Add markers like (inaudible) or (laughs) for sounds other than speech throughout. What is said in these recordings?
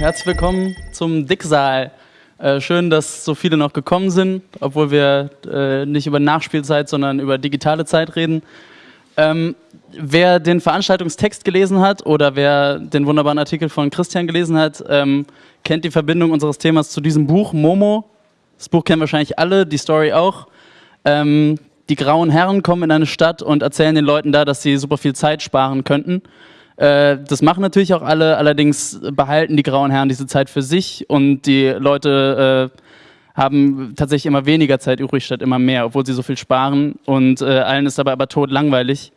Herzlich willkommen zum Dicksaal. Äh, schön, dass so viele noch gekommen sind, obwohl wir äh, nicht über Nachspielzeit, sondern über digitale Zeit reden. Ähm, wer den Veranstaltungstext gelesen hat oder wer den wunderbaren Artikel von Christian gelesen hat, ähm, kennt die Verbindung unseres Themas zu diesem Buch, Momo. Das Buch kennen wahrscheinlich alle, die Story auch. Ähm, die grauen Herren kommen in eine Stadt und erzählen den Leuten da, dass sie super viel Zeit sparen könnten. Äh, das machen natürlich auch alle, allerdings behalten die grauen Herren diese Zeit für sich und die Leute äh, haben tatsächlich immer weniger Zeit übrig statt immer mehr, obwohl sie so viel sparen und äh, allen ist dabei aber tot langweilig.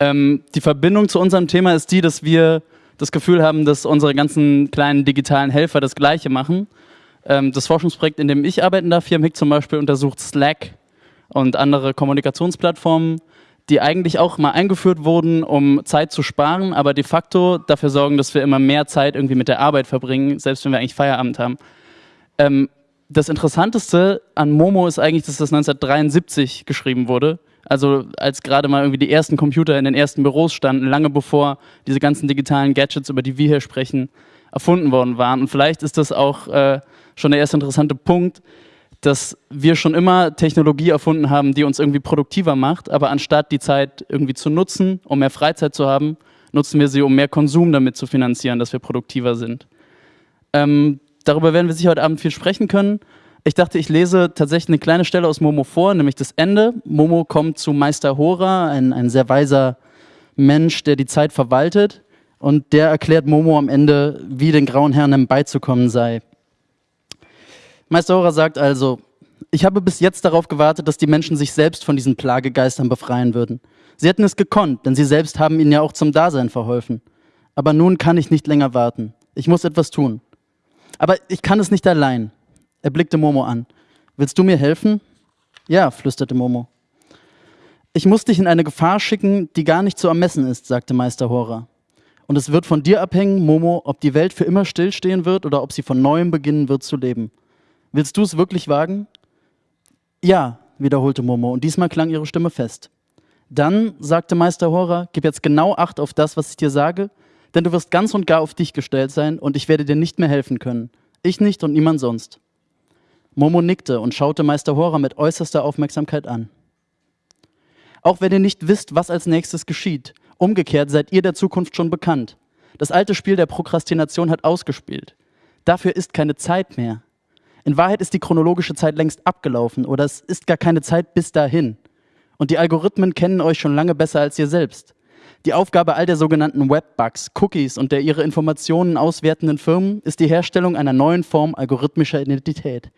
Ähm, die Verbindung zu unserem Thema ist die, dass wir das Gefühl haben, dass unsere ganzen kleinen digitalen Helfer das Gleiche machen. Ähm, das Forschungsprojekt, in dem ich arbeiten darf, hier im HIC zum Beispiel, untersucht Slack und andere Kommunikationsplattformen, die eigentlich auch mal eingeführt wurden, um Zeit zu sparen, aber de facto dafür sorgen, dass wir immer mehr Zeit irgendwie mit der Arbeit verbringen, selbst wenn wir eigentlich Feierabend haben. Ähm, das Interessanteste an Momo ist eigentlich, dass das 1973 geschrieben wurde. Also als gerade mal irgendwie die ersten Computer in den ersten Büros standen, lange bevor diese ganzen digitalen Gadgets, über die wir hier sprechen, erfunden worden waren. Und vielleicht ist das auch äh, schon der erste interessante Punkt, dass wir schon immer Technologie erfunden haben, die uns irgendwie produktiver macht, aber anstatt die Zeit irgendwie zu nutzen, um mehr Freizeit zu haben, nutzen wir sie, um mehr Konsum damit zu finanzieren, dass wir produktiver sind. Ähm, darüber werden wir sicher heute Abend viel sprechen können. Ich dachte, ich lese tatsächlich eine kleine Stelle aus Momo vor, nämlich das Ende. Momo kommt zu Meister Hora, ein, ein sehr weiser Mensch, der die Zeit verwaltet. Und der erklärt Momo am Ende, wie den grauen Herren beizukommen sei. Meister Hora sagt also, ich habe bis jetzt darauf gewartet, dass die Menschen sich selbst von diesen Plagegeistern befreien würden. Sie hätten es gekonnt, denn sie selbst haben ihnen ja auch zum Dasein verholfen. Aber nun kann ich nicht länger warten. Ich muss etwas tun. Aber ich kann es nicht allein. Er blickte Momo an. Willst du mir helfen? Ja, flüsterte Momo. Ich muss dich in eine Gefahr schicken, die gar nicht zu ermessen ist, sagte Meister Hora. Und es wird von dir abhängen, Momo, ob die Welt für immer stillstehen wird oder ob sie von neuem beginnen wird zu leben. Willst du es wirklich wagen? Ja, wiederholte Momo, und diesmal klang ihre Stimme fest. Dann, sagte Meister Hora, gib jetzt genau Acht auf das, was ich dir sage, denn du wirst ganz und gar auf dich gestellt sein und ich werde dir nicht mehr helfen können. Ich nicht und niemand sonst. Momo nickte und schaute Meister Hora mit äußerster Aufmerksamkeit an. Auch wenn ihr nicht wisst, was als nächstes geschieht, umgekehrt seid ihr der Zukunft schon bekannt. Das alte Spiel der Prokrastination hat ausgespielt. Dafür ist keine Zeit mehr. In Wahrheit ist die chronologische Zeit längst abgelaufen oder es ist gar keine Zeit bis dahin. Und die Algorithmen kennen euch schon lange besser als ihr selbst. Die Aufgabe all der sogenannten Webbugs, Cookies und der ihre Informationen auswertenden Firmen ist die Herstellung einer neuen Form algorithmischer Identität.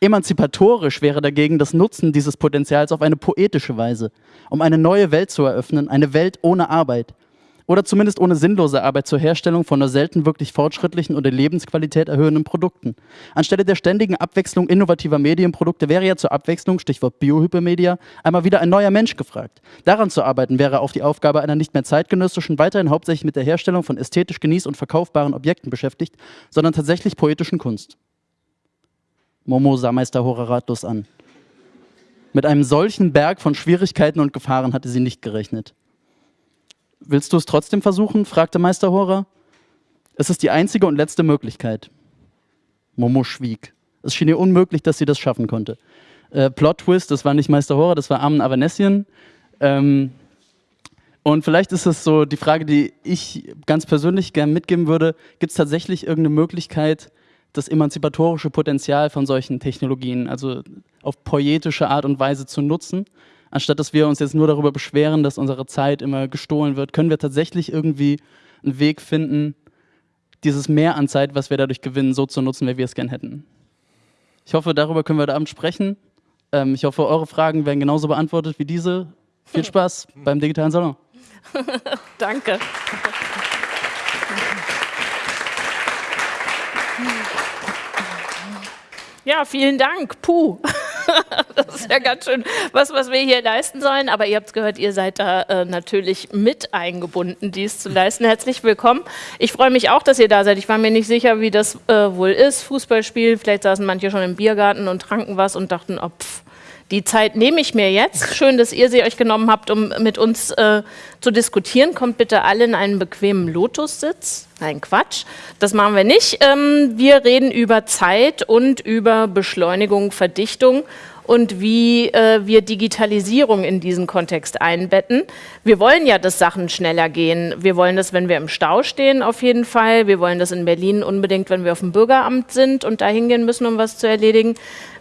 Emanzipatorisch wäre dagegen das Nutzen dieses Potenzials auf eine poetische Weise, um eine neue Welt zu eröffnen, eine Welt ohne Arbeit, oder zumindest ohne sinnlose Arbeit zur Herstellung von nur selten wirklich fortschrittlichen oder Lebensqualität erhöhenden Produkten. Anstelle der ständigen Abwechslung innovativer Medienprodukte wäre ja zur Abwechslung, Stichwort Biohypermedia, einmal wieder ein neuer Mensch gefragt. Daran zu arbeiten wäre auf die Aufgabe einer nicht mehr zeitgenössischen, weiterhin hauptsächlich mit der Herstellung von ästhetisch genieß- und verkaufbaren Objekten beschäftigt, sondern tatsächlich poetischen Kunst. Momo sah Meister Hora ratlos an. Mit einem solchen Berg von Schwierigkeiten und Gefahren hatte sie nicht gerechnet. Willst du es trotzdem versuchen? fragte Meister Hora. Es ist die einzige und letzte Möglichkeit. Momo schwieg. Es schien ihr unmöglich, dass sie das schaffen konnte. Äh, Plot Twist, das war nicht Meister Hora, das war Armen Avanessian. Ähm, und vielleicht ist es so die Frage, die ich ganz persönlich gerne mitgeben würde, gibt es tatsächlich irgendeine Möglichkeit, das emanzipatorische Potenzial von solchen Technologien, also auf poetische Art und Weise zu nutzen anstatt dass wir uns jetzt nur darüber beschweren, dass unsere Zeit immer gestohlen wird, können wir tatsächlich irgendwie einen Weg finden, dieses Mehr an Zeit, was wir dadurch gewinnen, so zu nutzen, wie wir es gern hätten. Ich hoffe, darüber können wir heute Abend sprechen. Ähm, ich hoffe, eure Fragen werden genauso beantwortet wie diese. Viel (laughs) Spaß beim digitalen Salon. (laughs) Danke. Ja, vielen Dank. Puh. (laughs) das ist ja ganz schön was, was wir hier leisten sollen. Aber ihr habt gehört, ihr seid da äh, natürlich mit eingebunden, dies zu leisten. Herzlich willkommen. Ich freue mich auch, dass ihr da seid. Ich war mir nicht sicher, wie das äh, wohl ist. Fußballspiel, vielleicht saßen manche schon im Biergarten und tranken was und dachten, oh, pff, Die Zeit nehme ich mir jetzt. Schön, dass ihr sie euch genommen habt, um mit uns äh, zu diskutieren. Kommt bitte alle in einen bequemen Lotussitz. Nein, Quatsch. Das machen wir nicht. Ähm, wir reden über Zeit und über Beschleunigung, Verdichtung und wie äh, wir Digitalisierung in diesen Kontext einbetten. Wir wollen ja, dass Sachen schneller gehen. Wir wollen das, wenn wir im Stau stehen, auf jeden Fall. Wir wollen das in Berlin unbedingt, wenn wir auf dem Bürgeramt sind und da hingehen müssen, um was zu erledigen.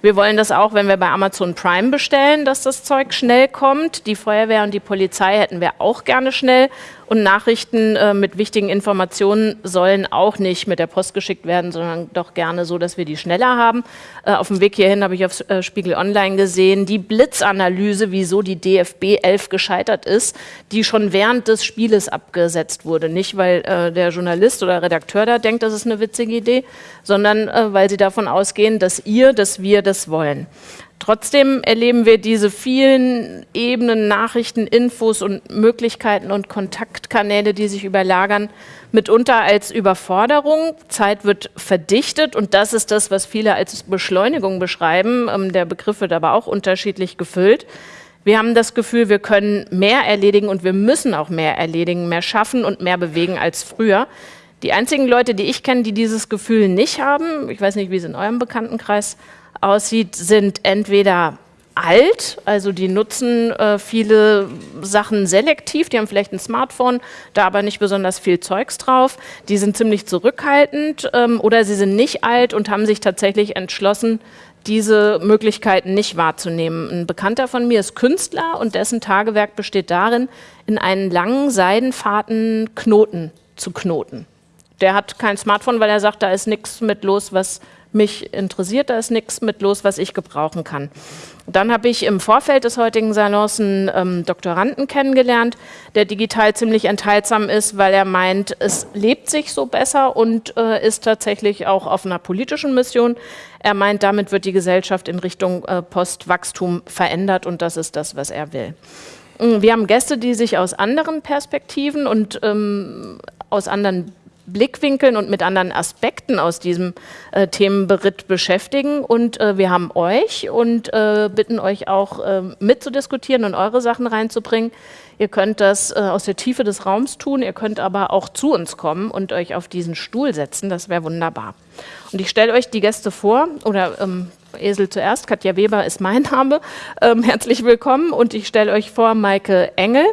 Wir wollen das auch, wenn wir bei Amazon Prime bestellen, dass das Zeug schnell kommt. Die Feuerwehr und die Polizei hätten wir auch gerne schnell. Und Nachrichten äh, mit wichtigen Informationen sollen auch nicht mit der Post geschickt werden, sondern doch gerne so, dass wir die schneller haben. Äh, auf dem Weg hierhin habe ich auf äh, Spiegel Online gesehen, die Blitzanalyse, wieso die DFB 11 gescheitert ist, die schon während des Spieles abgesetzt wurde. Nicht, weil äh, der Journalist oder Redakteur da denkt, das ist eine witzige Idee, sondern äh, weil sie davon ausgehen, dass ihr, dass wir das wollen. Trotzdem erleben wir diese vielen Ebenen, Nachrichten, Infos und Möglichkeiten und Kontaktkanäle, die sich überlagern, mitunter als Überforderung. Zeit wird verdichtet und das ist das, was viele als Beschleunigung beschreiben. Ähm, der Begriff wird aber auch unterschiedlich gefüllt. Wir haben das Gefühl, wir können mehr erledigen und wir müssen auch mehr erledigen, mehr schaffen und mehr bewegen als früher. Die einzigen Leute, die ich kenne, die dieses Gefühl nicht haben, ich weiß nicht, wie es in eurem Bekanntenkreis aussieht, sind entweder alt, also die nutzen äh, viele Sachen selektiv, die haben vielleicht ein Smartphone, da aber nicht besonders viel Zeugs drauf, die sind ziemlich zurückhaltend ähm, oder sie sind nicht alt und haben sich tatsächlich entschlossen, diese Möglichkeiten nicht wahrzunehmen. Ein Bekannter von mir ist Künstler und dessen Tagewerk besteht darin, in einen langen Seidenfaden Knoten zu knoten. Der hat kein Smartphone, weil er sagt, da ist nichts mit los, was mich interessiert, da ist nichts mit los, was ich gebrauchen kann. Dann habe ich im Vorfeld des heutigen Salons einen ähm, Doktoranden kennengelernt, der digital ziemlich enthaltsam ist, weil er meint, es lebt sich so besser und äh, ist tatsächlich auch auf einer politischen Mission. Er meint, damit wird die Gesellschaft in Richtung äh, Postwachstum verändert und das ist das, was er will. Wir haben Gäste, die sich aus anderen Perspektiven und ähm, aus anderen Blickwinkeln und mit anderen Aspekten aus diesem äh, Themenberitt beschäftigen. Und äh, wir haben euch und äh, bitten euch auch äh, mitzudiskutieren und eure Sachen reinzubringen. Ihr könnt das äh, aus der Tiefe des Raums tun, ihr könnt aber auch zu uns kommen und euch auf diesen Stuhl setzen. Das wäre wunderbar. Und ich stelle euch die Gäste vor, oder ähm, Esel zuerst, Katja Weber ist mein Name. Ähm, herzlich willkommen und ich stelle euch vor Maike Engel.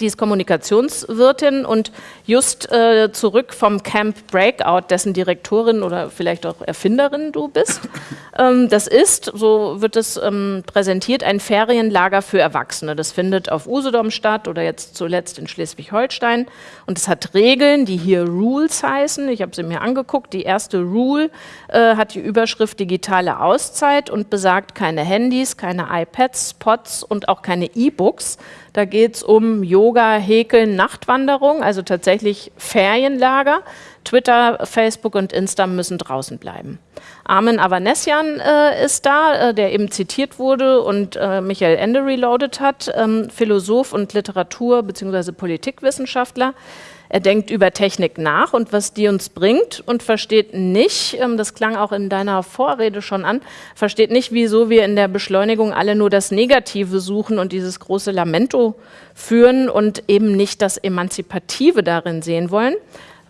Die ist Kommunikationswirtin und just äh, zurück vom Camp Breakout, dessen Direktorin oder vielleicht auch Erfinderin du bist. (laughs) Ähm, das ist, so wird es ähm, präsentiert, ein Ferienlager für Erwachsene. Das findet auf Usedom statt oder jetzt zuletzt in Schleswig-Holstein. Und es hat Regeln, die hier Rules heißen. Ich habe sie mir angeguckt. Die erste Rule äh, hat die Überschrift digitale Auszeit und besagt keine Handys, keine iPads, Pods und auch keine E-Books da geht es um Yoga, Häkeln, Nachtwanderung, also tatsächlich Ferienlager. Twitter, Facebook und Insta müssen draußen bleiben. Armin Avanesian äh, ist da, äh, der eben zitiert wurde und äh, Michael Ende reloaded hat, ähm, Philosoph und Literatur- bzw. Politikwissenschaftler. Er denkt über Technik nach und was die uns bringt und versteht nicht, ähm, das klang auch in deiner Vorrede schon an, versteht nicht, wieso wir in der Beschleunigung alle nur das Negative suchen und dieses große Lamento führen und eben nicht das Emanzipative darin sehen wollen.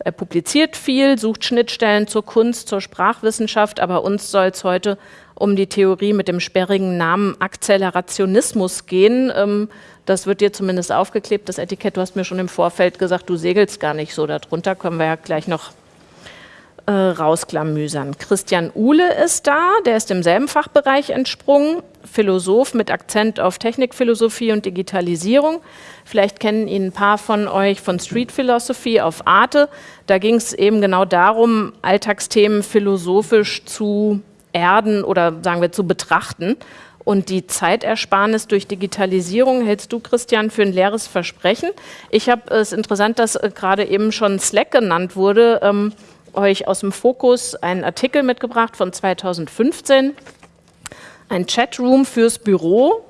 Er publiziert viel, sucht Schnittstellen zur Kunst, zur Sprachwissenschaft, aber uns soll es heute um die Theorie mit dem sperrigen Namen Akzelerationismus gehen. Ähm, das wird dir zumindest aufgeklebt, das Etikett. Du hast mir schon im Vorfeld gesagt, du segelst gar nicht so darunter. Können wir ja gleich noch äh, rausklamüsern. Christian Uhle ist da, der ist im selben Fachbereich entsprungen. Philosoph mit Akzent auf Technikphilosophie und Digitalisierung. Vielleicht kennen ihn ein paar von euch von Street Philosophy auf Arte. Da ging es eben genau darum, Alltagsthemen philosophisch zu erden oder sagen wir zu betrachten. Und die Zeitersparnis durch Digitalisierung hältst du, Christian, für ein leeres Versprechen. Ich habe es interessant, dass äh, gerade eben schon Slack genannt wurde, ähm, euch aus dem Fokus einen Artikel mitgebracht von 2015. Ein Chatroom fürs Büro.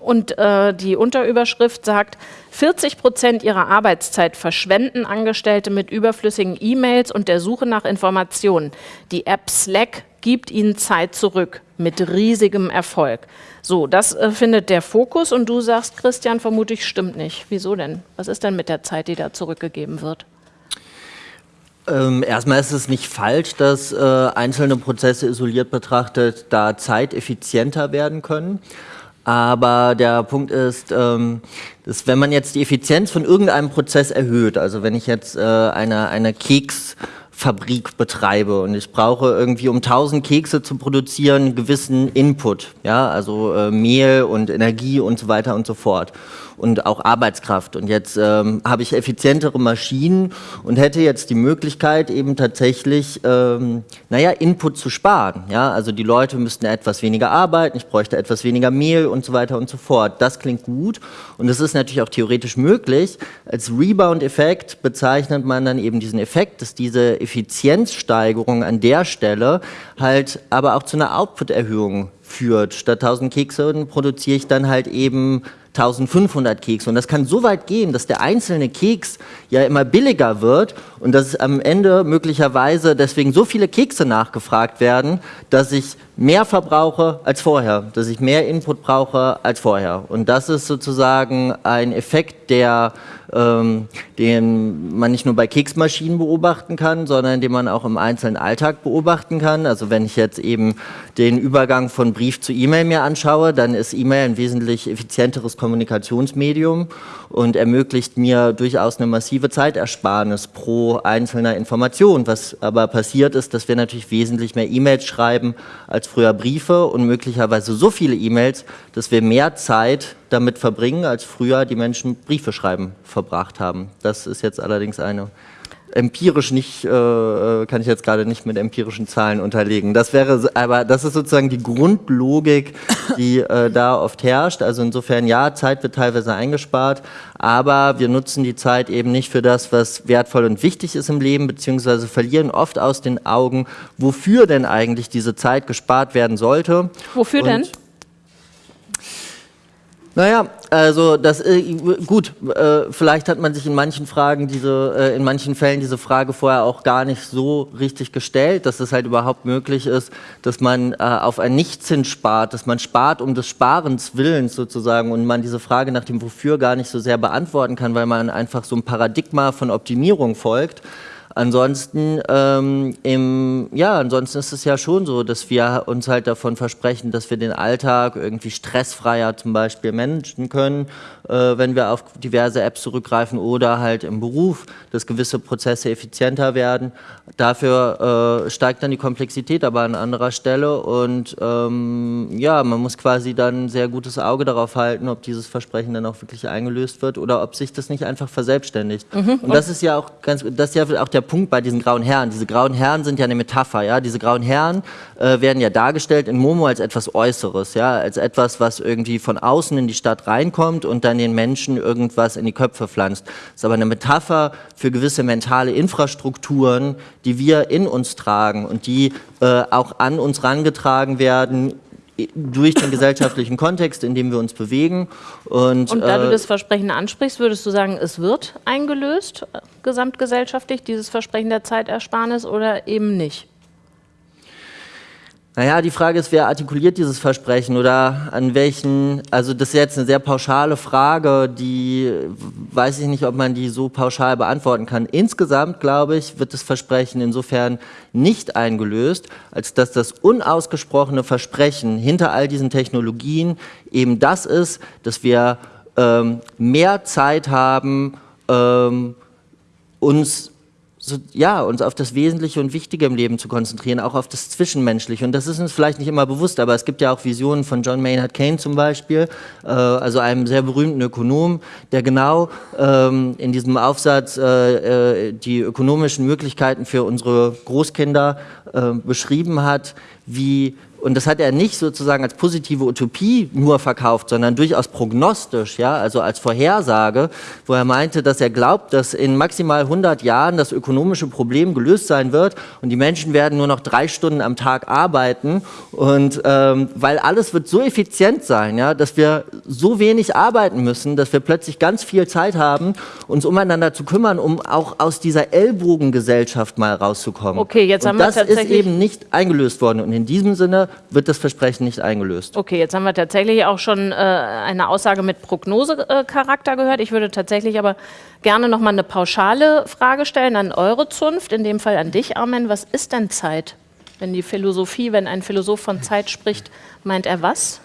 Und äh, die Unterüberschrift sagt, 40 Prozent ihrer Arbeitszeit verschwenden Angestellte mit überflüssigen E-Mails und der Suche nach Informationen. Die App Slack gibt ihnen Zeit zurück mit riesigem Erfolg. So, das äh, findet der Fokus und du sagst, Christian, vermutlich stimmt nicht. Wieso denn? Was ist denn mit der Zeit, die da zurückgegeben wird? Ähm, erstmal ist es nicht falsch, dass äh, einzelne Prozesse isoliert betrachtet da zeiteffizienter werden können. Aber der Punkt ist, ähm, dass wenn man jetzt die Effizienz von irgendeinem Prozess erhöht, also wenn ich jetzt äh, eine, eine Keksfabrik betreibe und ich brauche irgendwie, um 1000 Kekse zu produzieren, gewissen Input, ja, also äh, Mehl und Energie und so weiter und so fort und auch Arbeitskraft. Und jetzt ähm, habe ich effizientere Maschinen und hätte jetzt die Möglichkeit, eben tatsächlich, ähm, naja, Input zu sparen. Ja? Also die Leute müssten etwas weniger arbeiten, ich bräuchte etwas weniger Mehl und so weiter und so fort. Das klingt gut und es ist natürlich auch theoretisch möglich. Als Rebound-Effekt bezeichnet man dann eben diesen Effekt, dass diese Effizienzsteigerung an der Stelle halt aber auch zu einer Output-Erhöhung führt. Statt 1000 Kekse produziere ich dann halt eben 1500 Kekse. Und das kann so weit gehen, dass der einzelne Keks ja immer billiger wird und dass am Ende möglicherweise deswegen so viele Kekse nachgefragt werden, dass ich mehr verbrauche als vorher, dass ich mehr Input brauche als vorher. Und das ist sozusagen ein Effekt, der, ähm, den man nicht nur bei Keksmaschinen beobachten kann, sondern den man auch im einzelnen Alltag beobachten kann. Also wenn ich jetzt eben den Übergang von Brief zu E-Mail mir anschaue, dann ist E-Mail ein wesentlich effizienteres Kommunikationsmedium und ermöglicht mir durchaus eine massive Zeitersparnis pro einzelner Information. Was aber passiert ist, dass wir natürlich wesentlich mehr E-Mails schreiben als früher Briefe und möglicherweise so viele E-Mails, dass wir mehr Zeit damit verbringen, als früher die Menschen Briefe schreiben verbracht haben. Das ist jetzt allerdings eine empirisch nicht, äh, äh, kann ich jetzt gerade nicht mit empirischen Zahlen unterlegen. Das wäre, aber das ist sozusagen die Grundlogik, die äh, da oft herrscht. Also insofern ja, Zeit wird teilweise eingespart, aber wir nutzen die Zeit eben nicht für das, was wertvoll und wichtig ist im Leben, beziehungsweise verlieren oft aus den Augen, wofür denn eigentlich diese Zeit gespart werden sollte. Wofür und denn? Naja, also das äh, gut, äh, vielleicht hat man sich in manchen Fragen diese, äh, in manchen Fällen diese Frage vorher auch gar nicht so richtig gestellt, dass es halt überhaupt möglich ist, dass man äh, auf ein Nichtszins spart, dass man spart um des Sparens Willens sozusagen und man diese Frage nach dem Wofür gar nicht so sehr beantworten kann, weil man einfach so ein Paradigma von Optimierung folgt. Ansonsten, ähm, im, ja, ansonsten ist es ja schon so, dass wir uns halt davon versprechen, dass wir den Alltag irgendwie stressfreier zum Beispiel managen können, wenn wir auf diverse Apps zurückgreifen oder halt im Beruf, dass gewisse Prozesse effizienter werden. Dafür äh, steigt dann die Komplexität aber an anderer Stelle und ähm, ja, man muss quasi dann ein sehr gutes Auge darauf halten, ob dieses Versprechen dann auch wirklich eingelöst wird oder ob sich das nicht einfach verselbstständigt. Mhm. Und das ist ja auch ganz, das ist ja auch der Punkt bei diesen grauen Herren. Diese grauen Herren sind ja eine Metapher, ja. Diese grauen Herren äh, werden ja dargestellt in Momo als etwas Äußeres, ja, als etwas, was irgendwie von außen in die Stadt reinkommt und dann den Menschen irgendwas in die Köpfe pflanzt. Das ist aber eine Metapher für gewisse mentale Infrastrukturen, die wir in uns tragen und die äh, auch an uns rangetragen werden durch den gesellschaftlichen Kontext, in dem wir uns bewegen. Und, und da äh, du das Versprechen ansprichst, würdest du sagen, es wird eingelöst, äh, gesamtgesellschaftlich, dieses Versprechen der Zeitersparnis oder eben nicht? Naja, die Frage ist, wer artikuliert dieses Versprechen oder an welchen, also das ist jetzt eine sehr pauschale Frage, die weiß ich nicht, ob man die so pauschal beantworten kann. Insgesamt, glaube ich, wird das Versprechen insofern nicht eingelöst, als dass das unausgesprochene Versprechen hinter all diesen Technologien eben das ist, dass wir ähm, mehr Zeit haben, ähm, uns so, ja, uns auf das Wesentliche und Wichtige im Leben zu konzentrieren, auch auf das Zwischenmenschliche. Und das ist uns vielleicht nicht immer bewusst, aber es gibt ja auch Visionen von John Maynard Keynes zum Beispiel, äh, also einem sehr berühmten Ökonom, der genau ähm, in diesem Aufsatz äh, äh, die ökonomischen Möglichkeiten für unsere Großkinder äh, beschrieben hat, wie und das hat er nicht sozusagen als positive Utopie nur verkauft, sondern durchaus prognostisch, ja, also als Vorhersage, wo er meinte, dass er glaubt, dass in maximal 100 Jahren das ökonomische Problem gelöst sein wird und die Menschen werden nur noch drei Stunden am Tag arbeiten und ähm, weil alles wird so effizient sein, ja, dass wir so wenig arbeiten müssen, dass wir plötzlich ganz viel Zeit haben, uns umeinander zu kümmern, um auch aus dieser Ellbogengesellschaft mal rauszukommen. Okay, jetzt und haben wir das ist eben nicht eingelöst worden und in diesem Sinne wird das Versprechen nicht eingelöst. Okay, jetzt haben wir tatsächlich auch schon äh, eine Aussage mit Prognosecharakter gehört. Ich würde tatsächlich aber gerne noch mal eine pauschale Frage stellen an eure Zunft, in dem Fall an dich, Armen. Was ist denn Zeit? Wenn die Philosophie, wenn ein Philosoph von Zeit spricht, meint er was?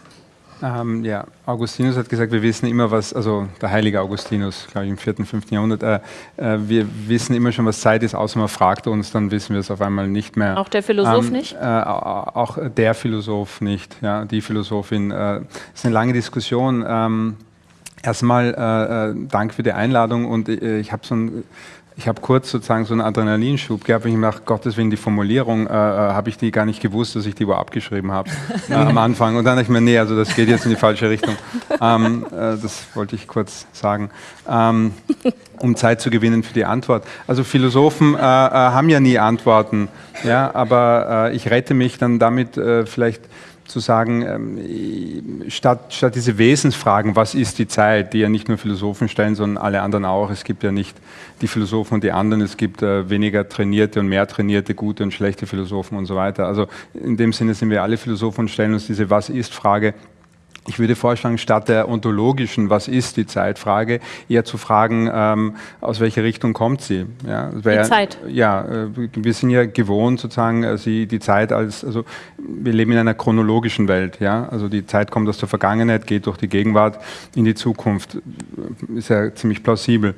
Ähm, ja, Augustinus hat gesagt, wir wissen immer was, also der heilige Augustinus, glaube ich, im 4., 5. Jahrhundert, äh, äh, wir wissen immer schon, was Zeit ist, außer man fragt uns, dann wissen wir es auf einmal nicht mehr. Auch der Philosoph ähm, nicht? Äh, auch der Philosoph nicht, ja, die Philosophin. Es äh, ist eine lange Diskussion. Ähm, erstmal äh, äh, Dank für die Einladung und ich habe so ein ich habe kurz sozusagen so einen Adrenalinschub gehabt, ich nach Gottes Willen die Formulierung, äh, äh, habe ich die gar nicht gewusst, dass ich die wo abgeschrieben habe (laughs) äh, am Anfang. Und dann dachte ich mir, nee, also das geht jetzt in die falsche Richtung. Ähm, äh, das wollte ich kurz sagen, ähm, um Zeit zu gewinnen für die Antwort. Also Philosophen äh, äh, haben ja nie Antworten, ja, aber ich rette mich dann damit vielleicht zu sagen, ähm, statt, statt diese Wesensfragen, was ist die Zeit, die ja nicht nur Philosophen stellen, sondern alle anderen auch. Es gibt ja nicht die Philosophen und die anderen, es gibt äh, weniger trainierte und mehr trainierte, gute und schlechte Philosophen und so weiter. Also in dem Sinne sind wir alle Philosophen und stellen uns diese Was ist Frage ich würde vorschlagen, statt der ontologischen, was ist die Zeitfrage, eher zu fragen, ähm, aus welcher Richtung kommt sie? Ja, wär, die Zeit. Ja, äh, wir sind ja gewohnt, sozusagen, äh, sie, die Zeit als, also wir leben in einer chronologischen Welt. Ja? Also die Zeit kommt aus der Vergangenheit, geht durch die Gegenwart in die Zukunft. Ist ja ziemlich plausibel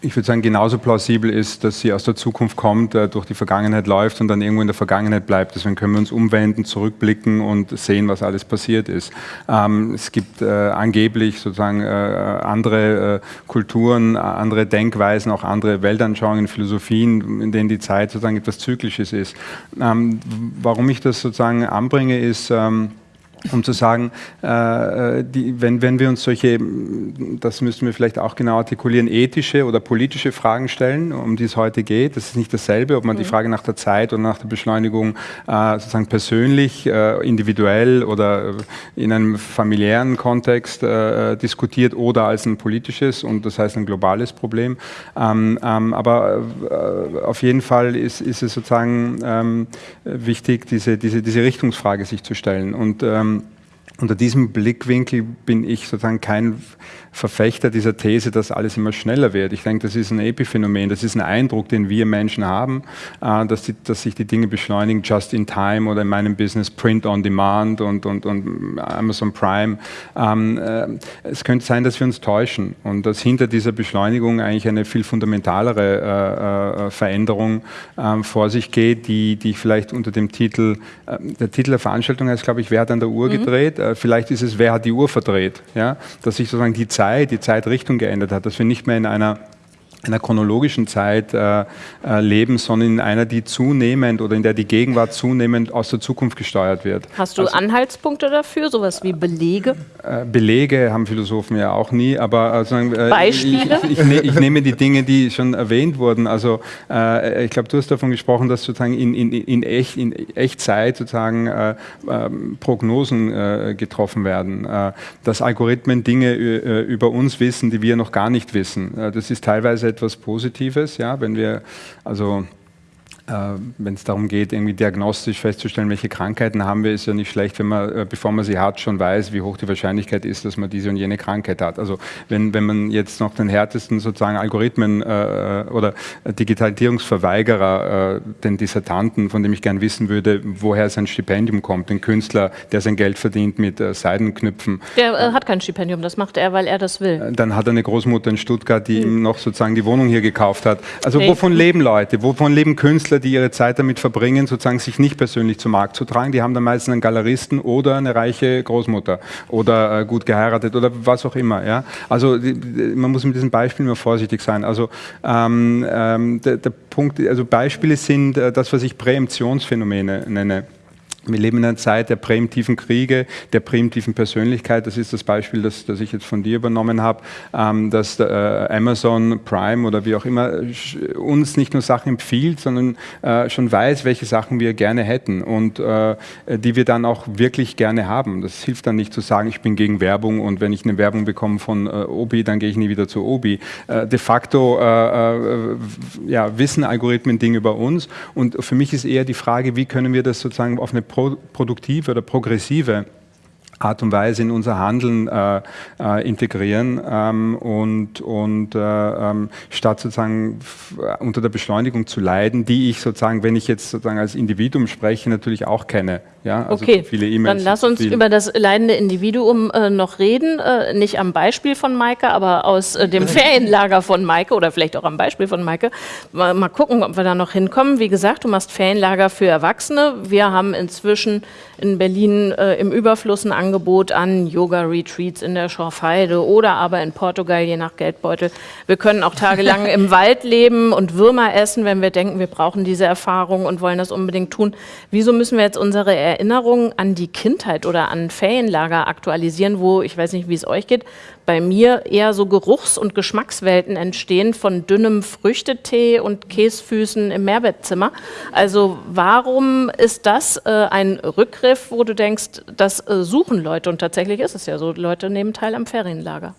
ich würde sagen, genauso plausibel ist, dass sie aus der Zukunft kommt, äh, durch die Vergangenheit läuft und dann irgendwo in der Vergangenheit bleibt. Deswegen können wir uns umwenden, zurückblicken und sehen, was alles passiert ist. Ähm, es gibt äh, angeblich sozusagen äh, andere Kulturen, andere Denkweisen, auch andere Weltanschauungen, Philosophien, in denen die Zeit sozusagen etwas Zyklisches ist. Ähm, warum ich das sozusagen anbringe, ist, ähm, um zu sagen, äh, die, wenn, wenn wir uns solche, das müssen wir vielleicht auch genau artikulieren, ethische oder politische Fragen stellen, um die es heute geht, das ist nicht dasselbe, ob man mhm. die Frage nach der Zeit oder nach der Beschleunigung äh, sozusagen persönlich, äh, individuell oder in einem familiären Kontext äh, diskutiert oder als ein politisches und das heißt ein globales Problem. Ähm, ähm, aber äh, auf jeden Fall ist, ist es sozusagen ähm, wichtig, diese, diese, diese Richtungsfrage sich zu stellen und ähm, unter diesem Blickwinkel bin ich sozusagen kein Verfechter dieser These, dass alles immer schneller wird. Ich denke, das ist ein Epiphänomen, das ist ein Eindruck, den wir Menschen haben, äh, dass, die, dass sich die Dinge beschleunigen, just in time oder in meinem Business Print on Demand und, und, und Amazon Prime. Ähm, äh, es könnte sein, dass wir uns täuschen und dass hinter dieser Beschleunigung eigentlich eine viel fundamentalere äh, Veränderung ähm, vor sich geht, die, die vielleicht unter dem Titel, der Titel der Veranstaltung heißt, glaube ich, wer hat an der Uhr mhm. Gedreht? vielleicht ist es, wer hat die Uhr verdreht? Ja? Dass sich sozusagen die Zeit, die Zeitrichtung geändert hat, dass wir nicht mehr in einer einer chronologischen Zeit äh, äh, leben, sondern in einer, die zunehmend oder in der die Gegenwart zunehmend aus der Zukunft gesteuert wird. Hast du also, Anhaltspunkte dafür, sowas wie Belege? Äh, Belege haben Philosophen ja auch nie, aber also, Beispiele? Ich, ich, ich, ne, ich, nehme die Dinge, die schon erwähnt wurden. Also äh, ich glaube, du hast davon gesprochen, dass sozusagen in, in, in, echt, in Echtzeit sozusagen äh, ähm, Prognosen getroffen werden, dass Algorithmen Dinge über uns wissen, die wir noch gar nicht wissen. das ist teilweise etwas Positives, ja, wenn wir also wenn es darum geht, irgendwie diagnostisch festzustellen, welche Krankheiten haben wir, ist ja nicht schlecht, wenn man, äh, bevor man sie hat, schon weiß, wie hoch die Wahrscheinlichkeit ist, dass man diese und jene Krankheit hat. Also wenn, wenn man jetzt noch den härtesten sozusagen Algorithmen äh, oder Digitalisierungsverweigerer, äh, den Dissertanten, von dem ich gern wissen würde, woher sein Stipendium kommt, den Künstler, der sein Geld verdient mit äh, Seidenknüpfen. Der äh, hat kein Stipendium, das macht er, weil er das will. Dann hat er eine Großmutter in Stuttgart, die hm. ihm noch sozusagen die Wohnung hier gekauft hat. Also nee. wovon leben Leute? Wovon leben Künstler, die ihre Zeit damit verbringen, sozusagen sich nicht persönlich zum Markt zu tragen. Die haben dann meistens einen Galeristen oder eine reiche Großmutter oder äh, gut geheiratet oder was auch immer. Ja? Also die, man muss mit diesen Beispielen immer vorsichtig sein. Also ähm, ähm, der, der, Punkt, also Beispiele sind äh, das, was ich Präemptionsphänomene nenne. Wir leben in einer Zeit der präemptiven Kriege, der präemptiven Persönlichkeit. Das ist das Beispiel, das, das ich jetzt von dir übernommen habe, ähm, dass äh, Amazon Prime oder wie auch immer uns nicht nur Sachen empfiehlt, sondern äh, schon weiß, welche Sachen wir gerne hätten und äh, die wir dann auch wirklich gerne haben. Das hilft dann nicht zu sagen, ich bin gegen Werbung und wenn ich eine Werbung bekomme von äh, Obi, dann gehe ich nie wieder zu Obi. Äh, de facto äh, ja, wissen Algorithmen Dinge über uns und für mich ist eher die Frage, wie können wir das sozusagen auf eine pro produktive oder progressive Art und Weise in unser Handeln äh, äh, integrieren ähm, und, und äh, ähm, statt sozusagen unter der Beschleunigung zu leiden, die ich sozusagen, wenn ich jetzt sozusagen als Individuum spreche, natürlich auch kenne. Ja, also okay, viele e dann lass uns über das leidende Individuum äh, noch reden, äh, nicht am Beispiel von Maike, aber aus äh, dem (laughs) Ferienlager von Maike oder vielleicht auch am Beispiel von Maike. Mal, mal gucken, ob wir da noch hinkommen. Wie gesagt, du machst Ferienlager für Erwachsene. Wir haben inzwischen in Berlin im Überfluss ein Angebot an Yoga-Retreats in der Schorfheide oder aber in Portugal, je nach Geldbeutel. Wir können auch tagelang (laughs) im Wald leben und Würmer essen, wenn wir denken, wir brauchen diese Erfahrung und wollen das unbedingt tun. Wieso müssen wir jetzt unsere Erinnerungen an die Kindheit oder an Ferienlager aktualisieren, wo, ich weiß nicht, wie es euch geht, bei mir eher so Geruchs- und Geschmackswelten entstehen von dünnem Früchtetee und Käsfüßen im Mehrbettzimmer. Also warum ist das äh, ein Rückgriff, wo du denkst, das äh, suchen Leute und tatsächlich ist es ja so, Leute nehmen teil am Ferienlager.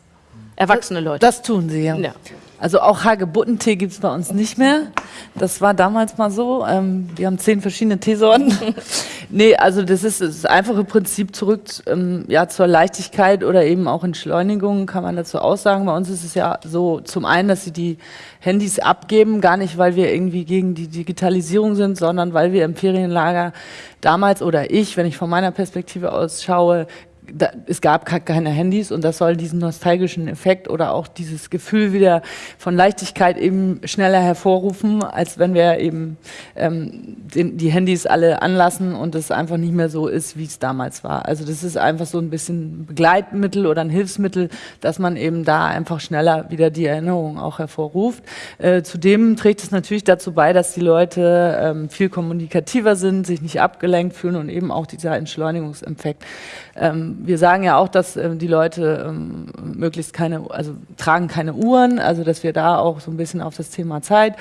Erwachsene Leute. Das tun sie, ja. ja. Also auch Hagebuttentee gibt es bei uns nicht mehr. Das war damals mal so. Ähm, wir haben zehn verschiedene Teesorten. (laughs) nee, also das ist das einfache Prinzip zurück ähm, ja, zur Leichtigkeit oder eben auch Entschleunigung, kann man dazu aussagen. Bei uns ist es ja so, zum einen, dass sie die Handys abgeben, gar nicht, weil wir irgendwie gegen die Digitalisierung sind, sondern weil wir im Ferienlager damals oder ich, wenn ich von meiner Perspektive aus schaue, da, es gab keine Handys und das soll diesen nostalgischen Effekt oder auch dieses Gefühl wieder von Leichtigkeit eben schneller hervorrufen, als wenn wir eben ähm, den, die Handys alle anlassen und es einfach nicht mehr so ist, wie es damals war. Also das ist einfach so ein bisschen Begleitmittel oder ein Hilfsmittel, dass man eben da einfach schneller wieder die Erinnerung auch hervorruft. Äh, zudem trägt es natürlich dazu bei, dass die Leute ähm, viel kommunikativer sind, sich nicht abgelenkt fühlen und eben auch dieser Entschleunigungseffekt ähm, wir sagen ja auch, dass äh, die Leute ähm, möglichst keine, also tragen keine Uhren, also dass wir da auch so ein bisschen auf das Thema Zeit,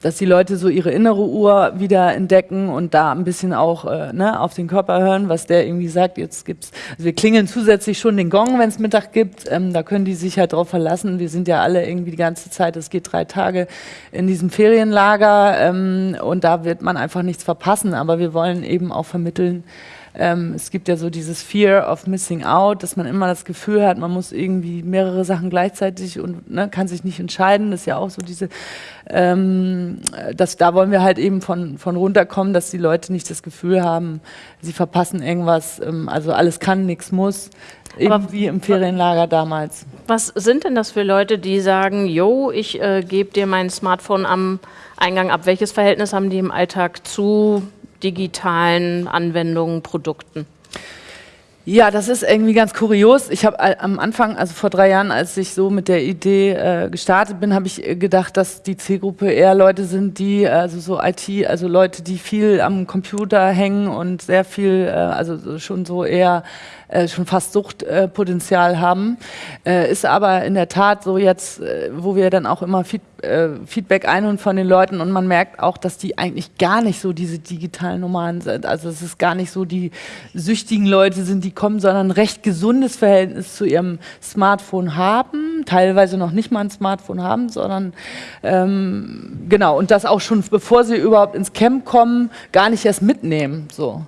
dass die Leute so ihre innere Uhr wieder entdecken und da ein bisschen auch äh, ne, auf den Körper hören, was der irgendwie sagt. Jetzt gibt's, also wir klingeln zusätzlich schon den Gong, wenn es Mittag gibt. Ähm, da können die sich halt drauf verlassen. Wir sind ja alle irgendwie die ganze Zeit, es geht drei Tage in diesem Ferienlager ähm, und da wird man einfach nichts verpassen. Aber wir wollen eben auch vermitteln, ähm, es gibt ja so dieses Fear of Missing Out, dass man immer das Gefühl hat, man muss irgendwie mehrere Sachen gleichzeitig und ne, kann sich nicht entscheiden. Das ist ja auch so diese, ähm, das, da wollen wir halt eben von, von runterkommen, dass die Leute nicht das Gefühl haben, sie verpassen irgendwas, ähm, also alles kann, nichts muss. Eben wie im Ferienlager damals. Was sind denn das für Leute, die sagen, yo, ich äh, gebe dir mein Smartphone am Eingang ab? Welches Verhältnis haben die im Alltag zu digitalen Anwendungen, Produkten? Ja, das ist irgendwie ganz kurios. Ich habe am Anfang, also vor drei Jahren, als ich so mit der Idee äh, gestartet bin, habe ich äh, gedacht, dass die Zielgruppe eher Leute sind, die, also so IT, also Leute, die viel am Computer hängen und sehr viel, äh, also schon so eher äh, schon fast Suchtpotenzial haben. Äh, ist aber in der Tat so jetzt, äh, wo wir dann auch immer Feed, äh, Feedback einholen von den Leuten und man merkt auch, dass die eigentlich gar nicht so diese digitalen Nomaden sind. Also es ist gar nicht so die süchtigen Leute sind, die kommen, sondern ein recht gesundes Verhältnis zu ihrem Smartphone haben, teilweise noch nicht mal ein Smartphone haben, sondern ähm, genau, und das auch schon bevor sie überhaupt ins Camp kommen, gar nicht erst mitnehmen. So.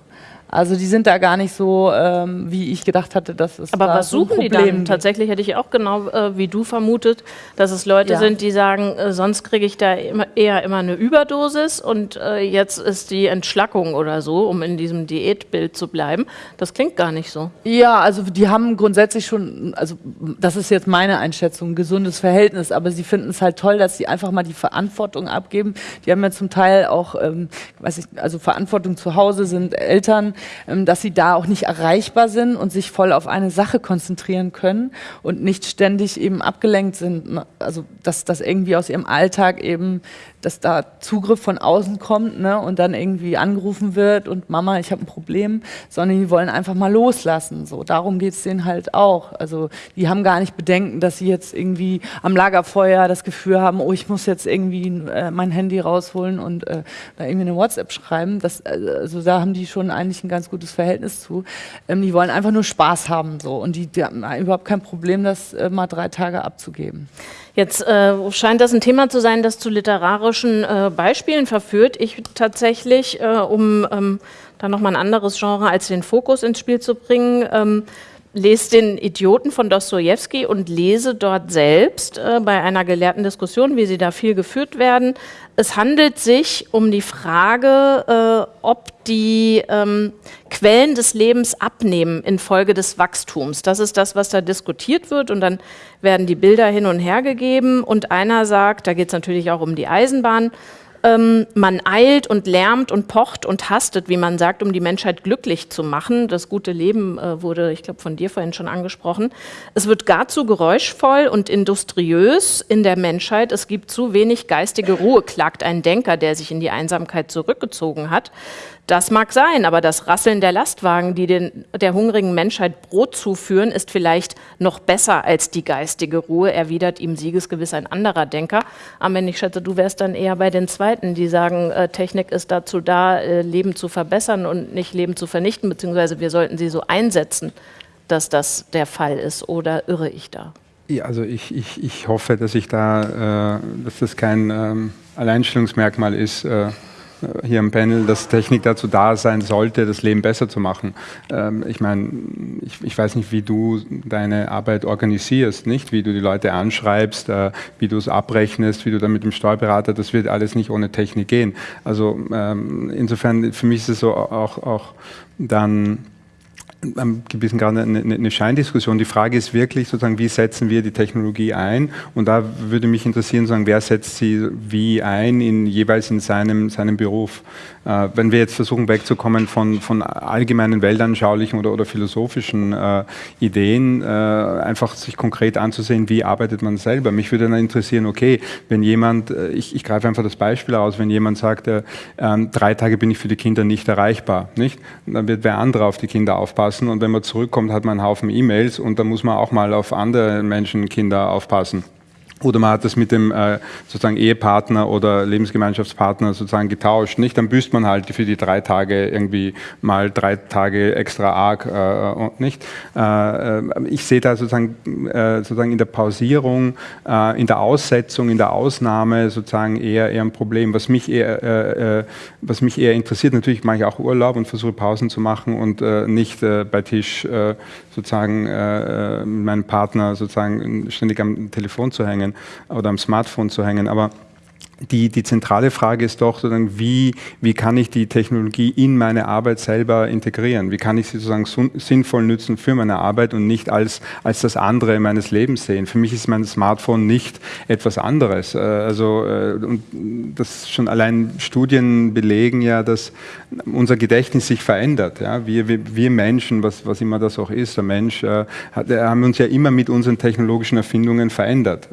Also die sind da gar nicht so, ähm, wie ich gedacht hatte, dass es Aber da was suchen so die dann? Gibt. Tatsächlich hätte ich auch genau äh, wie du vermutet, dass es Leute ja. sind, die sagen, äh, sonst kriege ich da immer, eher immer eine Überdosis und äh, jetzt ist die Entschlackung oder so, um in diesem Diätbild zu bleiben. Das klingt gar nicht so. Ja, also die haben grundsätzlich schon, also das ist jetzt meine Einschätzung, ein gesundes Verhältnis, aber sie finden es halt toll, dass sie einfach mal die Verantwortung abgeben. Die haben ja zum Teil auch, ähm, weiß ich, also Verantwortung zu Hause sind Eltern dass sie da auch nicht erreichbar sind und sich voll auf eine Sache konzentrieren können und nicht ständig eben abgelenkt sind. Also dass das irgendwie aus ihrem Alltag eben dass da Zugriff von außen kommt ne, und dann irgendwie angerufen wird und Mama, ich habe ein Problem, sondern die wollen einfach mal loslassen. So, darum geht es denen halt auch. Also die haben gar nicht Bedenken, dass sie jetzt irgendwie am Lagerfeuer das Gefühl haben, oh, ich muss jetzt irgendwie äh, mein Handy rausholen und äh, da irgendwie eine WhatsApp schreiben. Das, äh, also da haben die schon eigentlich ein ganz gutes Verhältnis zu. Ähm, die wollen einfach nur Spaß haben so und die, die haben überhaupt kein Problem, das äh, mal drei Tage abzugeben. Jetzt äh, scheint das ein Thema zu sein, das zu literarischen äh, Beispielen verführt. Ich tatsächlich, äh, um ähm, da nochmal ein anderes Genre als den Fokus ins Spiel zu bringen, ähm, lese den Idioten von Dostoevsky und lese dort selbst äh, bei einer gelehrten Diskussion, wie sie da viel geführt werden. Es handelt sich um die Frage, äh, ob die ähm, Quellen des Lebens abnehmen infolge des Wachstums. Das ist das, was da diskutiert wird und dann werden die Bilder hin und her gegeben und einer sagt, da geht es natürlich auch um die Eisenbahn, ähm, man eilt und lärmt und pocht und hastet, wie man sagt, um die Menschheit glücklich zu machen. Das gute Leben äh, wurde, ich glaube, von dir vorhin schon angesprochen. Es wird gar zu geräuschvoll und industriös in der Menschheit. Es gibt zu wenig geistige Ruhe, klagt ein Denker, der sich in die Einsamkeit zurückgezogen hat. Das mag sein, aber das Rasseln der Lastwagen, die den, der hungrigen Menschheit Brot zuführen, ist vielleicht noch besser als die geistige Ruhe, erwidert ihm siegesgewiss ein anderer Denker. Aber ich schätze, du wärst dann eher bei den Zweiten, die sagen, äh, Technik ist dazu da, äh, Leben zu verbessern und nicht Leben zu vernichten, beziehungsweise wir sollten sie so einsetzen, dass das der Fall ist. Oder irre ich da? Ja, also ich, ich, ich hoffe, dass ich da, äh, dass das kein ähm, Alleinstellungsmerkmal ist äh, hier im Panel, dass Technik dazu da sein sollte, das Leben besser zu machen. Ähm, ich meine, ich, ich, weiß nicht, wie du deine Arbeit organisierst, nicht? Wie du die Leute anschreibst, äh, wie du es abrechnest, wie du dann mit dem Steuerberater, das wird alles nicht ohne Technik gehen. Also ähm, insofern, für mich ist es so auch, auch dann ein bisschen gerade eine, eine Scheindiskussion. Die Frage ist wirklich sozusagen, wie setzen wir die Technologie ein? Und da würde mich interessieren, sagen, wer setzt sie wie ein, in, jeweils in seinem, seinem Beruf? Äh, wenn wir jetzt versuchen wegzukommen von, von allgemeinen weltanschaulichen oder, oder philosophischen äh, Ideen, äh, einfach sich konkret anzusehen, wie arbeitet man selber. Mich würde dann interessieren, okay, wenn jemand, äh, ich, ich greife einfach das Beispiel aus, wenn jemand sagt, äh, ähm, drei Tage bin ich für die Kinder nicht erreichbar, nicht? dann wird wer andere auf die Kinder aufpassen und wenn man zurückkommt, hat man einen Haufen E-Mails und da muss man auch mal auf andere Menschen, Kinder aufpassen. Oder man hat das mit dem äh, sozusagen Ehepartner oder Lebensgemeinschaftspartner sozusagen getauscht, nicht? Dann büßt man halt für die drei Tage irgendwie mal drei Tage extra arg, äh, und nicht? Äh, äh ich sehe da sozusagen, äh, sozusagen in der Pausierung, äh, in der Aussetzung, in der Ausnahme sozusagen eher, eher ein Problem. Was mich eher, was mich eher interessiert, natürlich mache ich auch Urlaub und versuche Pausen zu machen und nicht bei Tisch sozusagen mit meinem Partner sozusagen ständig am Telefon zu hängen oder am Smartphone zu hängen. Aber die, die zentrale Frage ist doch, wie, wie kann ich die Technologie in meine Arbeit selber integrieren? Wie kann ich sie sozusagen sinnvoll nutzen für meine Arbeit und nicht als, als das andere meines Lebens sehen? Für mich ist mein Smartphone nicht etwas anderes. Äh, also, äh, und das schon allein Studien belegen ja, dass unser Gedächtnis sich verändert. Ja? Wir, wir, Menschen, was, was immer das auch ist, der Mensch, äh, haben uns ja immer mit unseren technologischen Erfindungen verändert.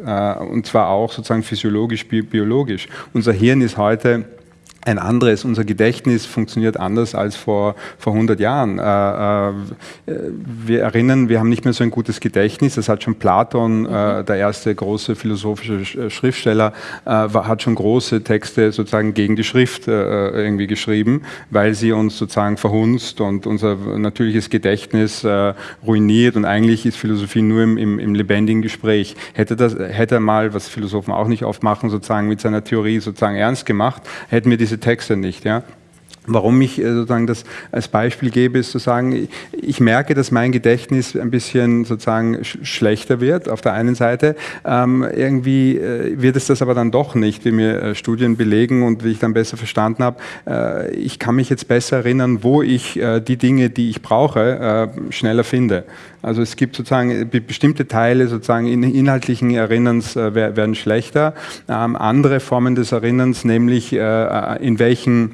Und zwar auch sozusagen physiologisch, biologisch logisch. Unser Hirn ist heute ein anderes. Unser Gedächtnis funktioniert anders als vor, vor 100 Jahren. Äh, äh, wir erinnern, wir haben nicht mehr so ein gutes Gedächtnis. Das hat schon Platon, äh, mhm. der erste große philosophische Schriftsteller, äh, hat schon große Texte sozusagen gegen die Schrift äh, irgendwie geschrieben, weil sie uns sozusagen verhunzt und unser natürliches Gedächtnis äh, ruiniert. Und eigentlich ist Philosophie nur im, im, im lebendigen Gespräch. Hätte, das, hätte er mal, was Philosophen auch nicht oft machen, sozusagen mit seiner Theorie sozusagen ernst gemacht, hätten wir diese diese Texte nicht. Ja? Warum ich äh, sozusagen das als Beispiel gebe, ist zu sagen, ich merke, dass mein Gedächtnis ein bisschen sozusagen schlechter wird auf der einen Seite. Ähm, irgendwie äh, wird es das aber dann doch nicht, wie mir äh, Studien belegen und wie ich dann besser verstanden habe. Äh, ich kann mich jetzt besser erinnern, wo ich äh, die Dinge, die ich brauche, äh, schneller finde. Also es gibt sozusagen bestimmte Teile sozusagen in inhaltlichen Erinnerns werden schlechter. Ähm, andere Formen des Erinnerns, nämlich in welchen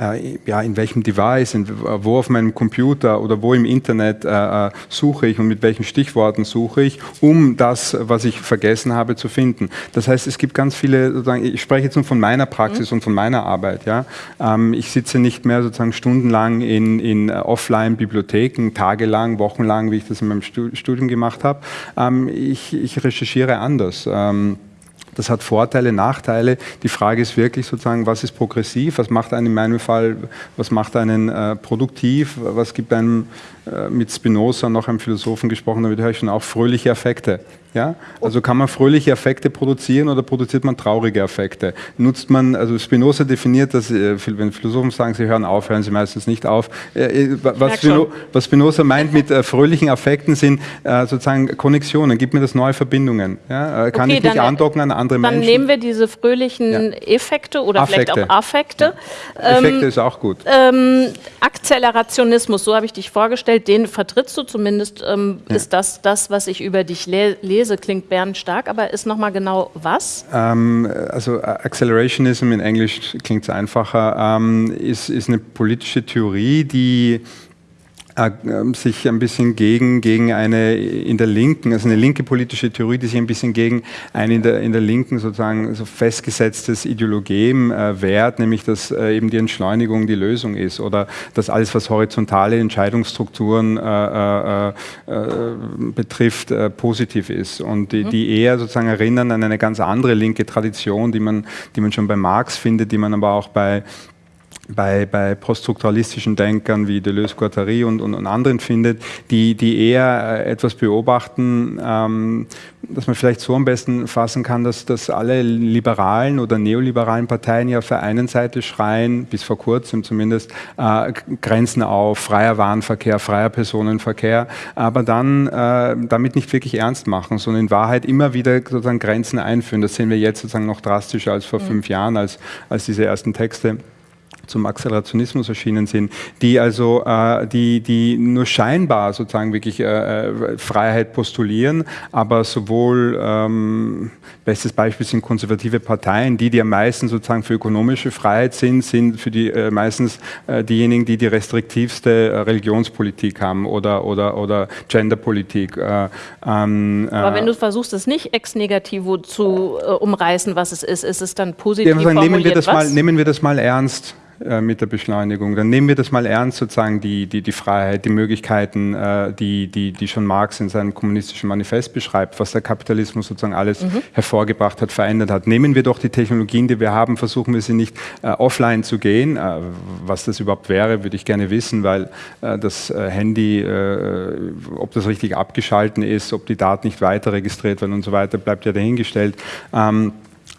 äh, ja, in welchem Device, in, wo auf meinem Computer oder wo im Internet äh, äh, suche ich und mit welchen Stichworten suche ich, um das, was ich vergessen habe, zu finden. Das heißt, es gibt ganz viele, ich spreche jetzt nur von meiner Praxis mhm. und von meiner Arbeit. Ja? Ähm, ich sitze nicht mehr sozusagen stundenlang in, in Offline-Bibliotheken, tagelang, wochenlang, wie ich das in meinem Studium gemacht habe. Ähm, ich, ich recherchiere anders. Ähm, das hat Vorteile, Nachteile. Die Frage ist wirklich sozusagen, was ist progressiv, was macht einen in meinem Fall, was macht einen äh, produktiv, was gibt einem äh, mit Spinoza, noch einem Philosophen gesprochen, damit höre ich schon auch fröhliche Effekte. Ja? Also kann man fröhliche Effekte produzieren oder produziert man traurige Effekte? Nutzt man, also Spinoza definiert das, äh, wenn Philosophen sagen, sie hören auf, hören sie meistens nicht auf. Äh, was, Spino, was Spinoza meint mit fröhlichen Effekten sind sozusagen Konnexionen, gibt mir das neue Verbindungen. Ja? Kann okay, ich mich andocken an andere dann Menschen? Dann nehmen wir diese fröhlichen ja. Effekte oder Affekte. vielleicht auch Affekte. Ja. Effekte ähm, ist auch gut. Ähm, Akzelerationismus, so habe ich dich vorgestellt, den vertrittst du zumindest, ähm, ist das das, was ich über dich le lese lese, klingt stark, aber ist nochmal genau was? Ähm, also Accelerationism in Englisch klingt es einfacher, ähm, ist, ist eine politische Theorie, die äh, sich ein bisschen gegen, gegen eine in der Linken, also eine linke politische Theorie, die sich ein bisschen gegen ein in der, in der Linken sozusagen so festgesetztes Ideologem äh, wehrt, nämlich dass äh, eben die Entschleunigung die Lösung ist oder dass alles, was horizontale Entscheidungsstrukturen äh, äh, äh betrifft, positiv ist. Und die, die, eher sozusagen erinnern an eine ganz andere linke Tradition, die man, die man schon bei Marx findet, die man aber auch bei bei, bei poststrukturalistischen Denkern wie Deleuze, Guattari und, und, und, anderen findet, die, die eher äh, etwas beobachten, ähm, dass man vielleicht so am besten fassen kann, dass, dass alle liberalen oder neoliberalen Parteien ja auf der einen Seite schreien, bis vor kurzem zumindest, äh, Grenzen auf, freier Warenverkehr, freier Personenverkehr, aber dann äh, damit nicht wirklich ernst machen, sondern in Wahrheit immer wieder sozusagen Grenzen einführen. Das sehen wir jetzt sozusagen noch drastischer als vor mhm. fünf Jahren, als, als diese ersten Texte zum Accelerationismus erschienen sind, die also äh, die, die nur scheinbar sozusagen wirklich äh, äh, Freiheit postulieren, aber sowohl ähm, bestes Beispiel sind konservative Parteien, die die am meisten sozusagen für ökonomische Freiheit sind, sind für die äh, meistens äh, diejenigen, die die restriktivste äh, Religionspolitik haben oder oder oder Genderpolitik. Ähm, aber wenn du versuchst, es nicht ex negativo zu umreißen, was es ist, ist es dann positiv ja, sagen, nehmen wir das was? mal nehmen wir das mal ernst. Äh, mit der Beschleunigung. Dann nehmen wir das mal ernst, sozusagen die, die, die Freiheit, die Möglichkeiten, äh, die, die, die schon Marx in seinem kommunistischen Manifest beschreibt, was der Kapitalismus sozusagen alles mhm. hervorgebracht hat, verändert hat. Nehmen wir doch die Technologien, die wir haben, versuchen wir sie nicht äh, offline zu gehen. Äh, was das überhaupt wäre, würde ich gerne wissen, weil äh, das äh, Handy, ob das richtig abgeschalten ist, ob die Daten nicht weiter registriert werden und so weiter, bleibt ja dahingestellt. Ähm,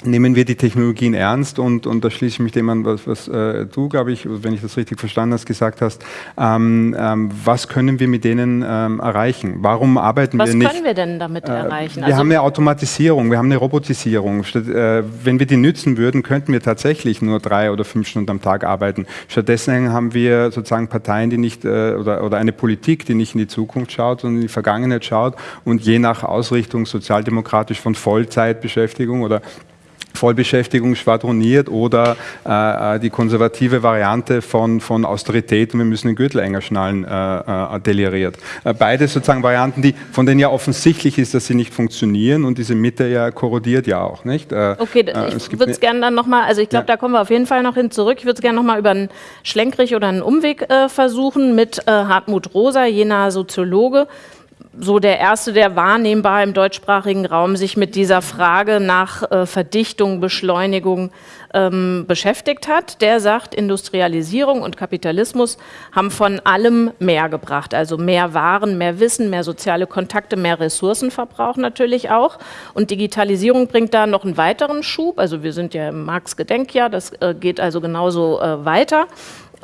nehmen wir die Technologien ernst und, und da schließe ich mich dem an, was, was äh, du, glaube ich, wenn ich das richtig verstanden hast, gesagt hast. Ähm, ähm, was können wir mit denen ähm, erreichen? Warum arbeiten was wir nicht? Was können wir denn damit äh, erreichen? Wir also haben eine Automatisierung, wir haben eine Robotisierung. Statt, äh, wenn wir die nützen würden, könnten wir tatsächlich nur drei oder fünf Stunden am Tag arbeiten. Stattdessen haben wir sozusagen Parteien, die nicht, äh, oder, oder eine Politik, die nicht in die Zukunft schaut, sondern in die Vergangenheit schaut und je nach Ausrichtung sozialdemokratisch von Vollzeitbeschäftigung oder Vollbeschäftigung schwadroniert oder äh, äh, die konservative Variante von, von Austerität und wir müssen den Gürtel enger schnallen äh, äh, deliriert. Äh, beides sozusagen Varianten, die, von denen ja offensichtlich ist, dass sie nicht funktionieren und diese Mitte ja korrodiert ja auch, nicht? Äh, okay, ich würde es gerne dann nochmal, also ich glaube, ja. da kommen wir auf jeden Fall noch hin zurück. Ich würde es gerne nochmal über einen Schlenkrich oder einen Umweg versuchen mit Hartmut Rosa, jener Soziologe, so der erste, der wahrnehmbar im deutschsprachigen Raum sich mit dieser Frage nach äh, Verdichtung, Beschleunigung ähm, beschäftigt hat. Der sagt, Industrialisierung und Kapitalismus haben von allem mehr gebracht. Also mehr Waren, mehr Wissen, mehr soziale Kontakte, mehr Ressourcenverbrauch natürlich auch. Und Digitalisierung bringt da noch einen weiteren Schub. Also wir sind ja im Marx-Gedenkjahr, das äh, geht also genauso äh, weiter.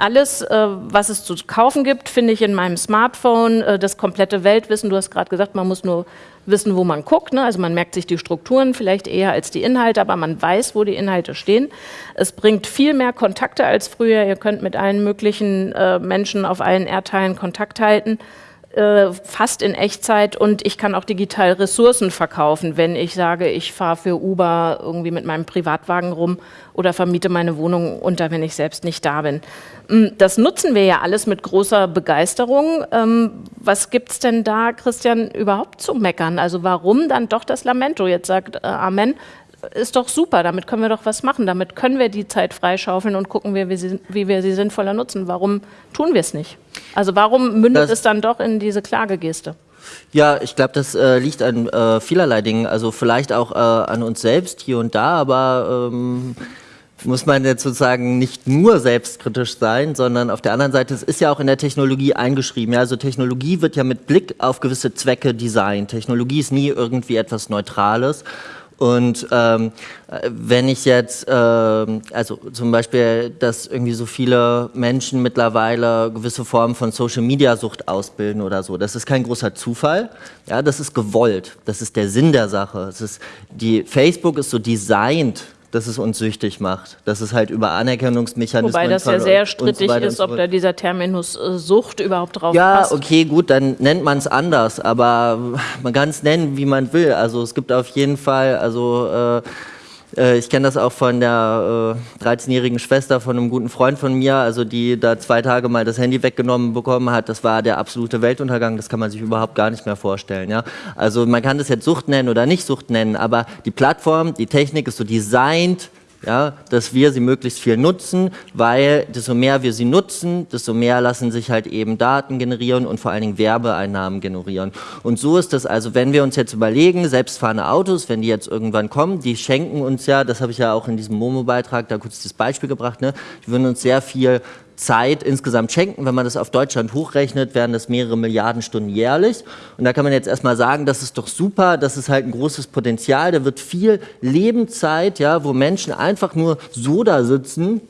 Alles, äh, was es zu kaufen gibt, finde ich in meinem Smartphone. Äh, das komplette Weltwissen, du hast gerade gesagt, man muss nur wissen, wo man guckt. Ne? Also man merkt sich die Strukturen vielleicht eher als die Inhalte, aber man weiß, wo die Inhalte stehen. Es bringt viel mehr Kontakte als früher. Ihr könnt mit allen möglichen äh, Menschen auf allen Erdteilen Kontakt halten. Äh, fast in Echtzeit und ich kann auch digital Ressourcen verkaufen, wenn ich sage, ich fahre für Uber irgendwie mit meinem Privatwagen rum oder vermiete meine Wohnung unter, wenn ich selbst nicht da bin. Mm, das nutzen wir ja alles mit großer Begeisterung. Ähm, was gibt es denn da, Christian, überhaupt zu meckern? Also warum dann doch das Lamento? Jetzt sagt äh, Amen, ist doch super, damit können wir doch was machen, damit können wir die Zeit freischaufeln und gucken, wie wir sie, wie wir sie sinnvoller nutzen. Warum tun wir es nicht? Also warum mündet das es dann doch in diese Klagegeste? Ja, ich glaube, das äh, liegt an äh, vielerlei Dingen. Also vielleicht auch äh, an uns selbst hier und da, aber ähm, muss man jetzt sozusagen nicht nur selbstkritisch sein, sondern auf der anderen Seite, es ist ja auch in der Technologie eingeschrieben. Ja, also Technologie wird ja mit Blick auf gewisse Zwecke designt. Technologie ist nie irgendwie etwas Neutrales. Und ähm, wenn ich jetzt, äh, also zum Beispiel, dass irgendwie so viele Menschen mittlerweile gewisse Formen von Social-Media-Sucht ausbilden oder so, das ist kein großer Zufall. Ja, das ist gewollt. Das ist der Sinn der Sache. Es ist, die Facebook ist so designt dass es uns süchtig macht. Dass es halt über Anerkennungsmechanismen. Wobei das ja sehr strittig so ist, ob da dieser Terminus äh, Sucht überhaupt drauf ja, passt. Ja, okay, gut, dann nennt man es anders, aber man kann es nennen, wie man will. Also es gibt auf jeden Fall, also äh, äh, ich kenne das auch von der äh, 13-jährigen Schwester von einem guten Freund von mir, also die da zwei Tage mal das Handy weggenommen bekommen hat. Das war der absolute Weltuntergang, das kann man sich überhaupt gar nicht mehr vorstellen. Ja? Also man kann das jetzt Sucht nennen oder nicht Sucht nennen, aber die Plattform, die Technik ist so designt, ja, dass wir sie möglichst viel nutzen, weil desto mehr wir sie nutzen, desto mehr lassen sich halt eben Daten generieren und vor allen Dingen Werbeeinnahmen generieren. Und so ist das also, wenn wir uns jetzt überlegen, selbstfahrende Autos, wenn die jetzt irgendwann kommen, die schenken uns ja, das habe ich ja auch in diesem Momo-Beitrag da kurz das Beispiel gebracht, ne, die würden uns sehr viel Zeit insgesamt schenken. Wenn man das auf Deutschland hochrechnet, wären das mehrere Milliarden Stunden jährlich. Und da kann man jetzt erstmal sagen, das ist doch super, das ist halt ein großes Potenzial. Da wird viel Lebenszeit, ja, wo Menschen einfach nur so da sitzen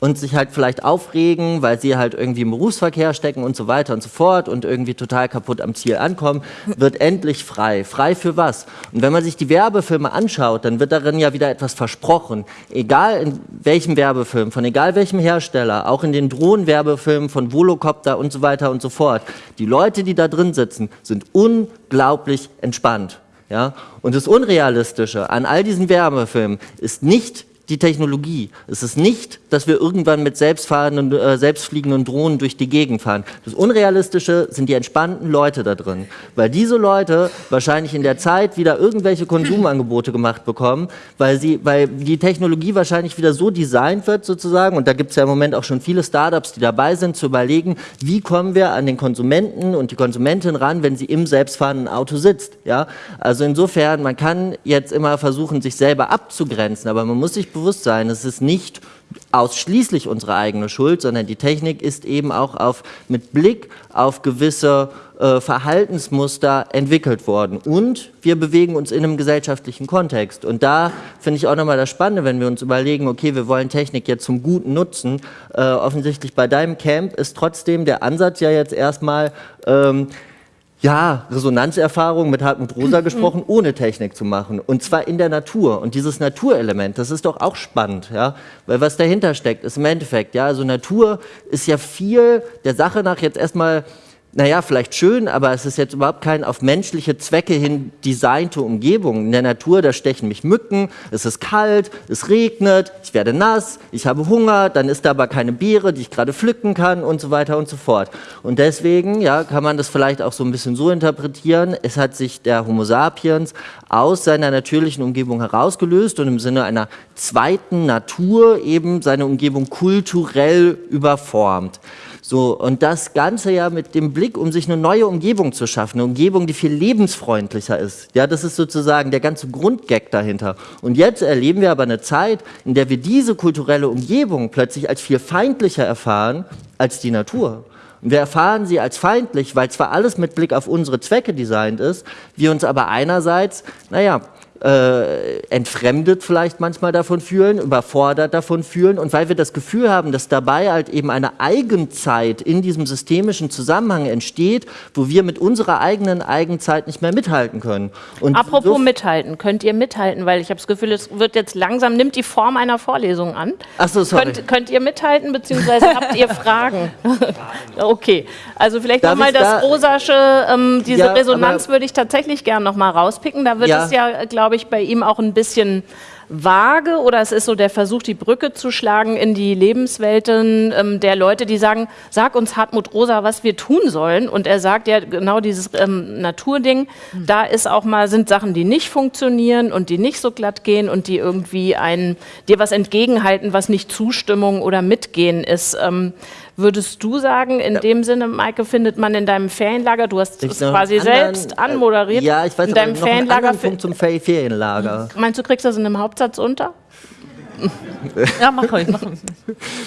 und sich halt vielleicht aufregen, weil sie halt irgendwie im Berufsverkehr stecken und so weiter und so fort und irgendwie total kaputt am Ziel ankommen, wird endlich frei. Frei für was? Und wenn man sich die Werbefilme anschaut, dann wird darin ja wieder etwas versprochen. Egal in welchem Werbefilm, von egal welchem Hersteller, auch in den Drohnenwerbefilmen von Volocopter und so weiter und so fort. Die Leute, die da drin sitzen, sind unglaublich entspannt. Ja? Und das Unrealistische an all diesen Werbefilmen ist nicht die Technologie. Es ist nicht, dass wir irgendwann mit selbstfahrenden, äh, selbstfliegenden Drohnen durch die Gegend fahren. Das Unrealistische sind die entspannten Leute da drin, weil diese Leute wahrscheinlich in der Zeit wieder irgendwelche Konsumangebote gemacht bekommen, weil, sie, weil die Technologie wahrscheinlich wieder so designt wird sozusagen, und da gibt es ja im Moment auch schon viele Startups, die dabei sind, zu überlegen, wie kommen wir an den Konsumenten und die Konsumentin ran, wenn sie im selbstfahrenden Auto sitzt. Ja? Also insofern, man kann jetzt immer versuchen, sich selber abzugrenzen, aber man muss sich bewusst sein, es ist nicht ausschließlich unsere eigene Schuld, sondern die Technik ist eben auch auf, mit Blick auf gewisse äh, Verhaltensmuster entwickelt worden. Und wir bewegen uns in einem gesellschaftlichen Kontext. Und da finde ich auch nochmal das Spannende, wenn wir uns überlegen, okay, wir wollen Technik jetzt zum Guten nutzen. Äh, offensichtlich bei deinem Camp ist trotzdem der Ansatz ja jetzt erstmal, ähm, ja, Resonanzerfahrung mit Hartmut Rosa (clears throat) gesprochen, ohne Technik zu machen. Und zwar in der Natur. Und dieses Naturelement, das ist doch auch spannend, ja. Weil was dahinter steckt, ist im Endeffekt, ja, also Natur ist ja viel der Sache nach jetzt erstmal naja, vielleicht schön, aber es ist jetzt überhaupt kein auf menschliche Zwecke hin designte Umgebung. In der Natur, da stechen mich Mücken, es ist kalt, es regnet, ich werde nass, ich habe Hunger, dann ist da aber keine Beere, die ich gerade pflücken kann und so weiter und so fort. Und deswegen, ja, kann man das vielleicht auch so ein bisschen so interpretieren, es hat sich der Homo sapiens aus seiner natürlichen Umgebung herausgelöst und im Sinne einer zweiten Natur eben seine Umgebung kulturell überformt. So, und das Ganze ja mit dem Blick, um sich eine neue Umgebung zu schaffen, eine Umgebung, die viel lebensfreundlicher ist. Ja, das ist sozusagen der ganze Grundgag dahinter. Und jetzt erleben wir aber eine Zeit, in der wir diese kulturelle Umgebung plötzlich als viel feindlicher erfahren als die Natur. Und wir erfahren sie als feindlich, weil zwar alles mit Blick auf unsere Zwecke designt ist, wir uns aber einerseits, naja, äh, entfremdet vielleicht manchmal davon fühlen, überfordert davon fühlen und weil wir das Gefühl haben, dass dabei halt eben eine Eigenzeit in diesem systemischen Zusammenhang entsteht, wo wir mit unserer eigenen Eigenzeit nicht mehr mithalten können. Und Apropos so mithalten, könnt ihr mithalten, weil ich habe das Gefühl, es wird jetzt langsam, nimmt die Form einer Vorlesung an. Ach so, sorry. Könnt, könnt ihr mithalten, beziehungsweise (laughs) habt ihr Fragen? (laughs) okay, also vielleicht nochmal das da, Rosasche, ähm, diese ja, Resonanz würde ich tatsächlich gerne nochmal rauspicken. Da wird ja. es ja, glaube glaube ich, bei ihm auch ein bisschen vage oder es ist so der Versuch, die Brücke zu schlagen in die Lebenswelten ähm, der Leute, die sagen, sag uns Hartmut Rosa, was wir tun sollen. Und er sagt ja genau dieses ähm, Naturding, mhm. da ist auch mal, sind Sachen, die nicht funktionieren und die nicht so glatt gehen und die irgendwie ein, dir was entgegenhalten, was nicht Zustimmung oder Mitgehen ist. Ähm, Würdest du sagen, in ja. dem Sinne, Maike, findet man in deinem Ferienlager, du hast es quasi anderen, selbst anmoderiert, ja, ich weiß in deinem Ferienlager. Punkt zum Ferienlager. Meinst du, kriegst das in einem Hauptsatz unter? Ja, mach ruhig, mach ruhig.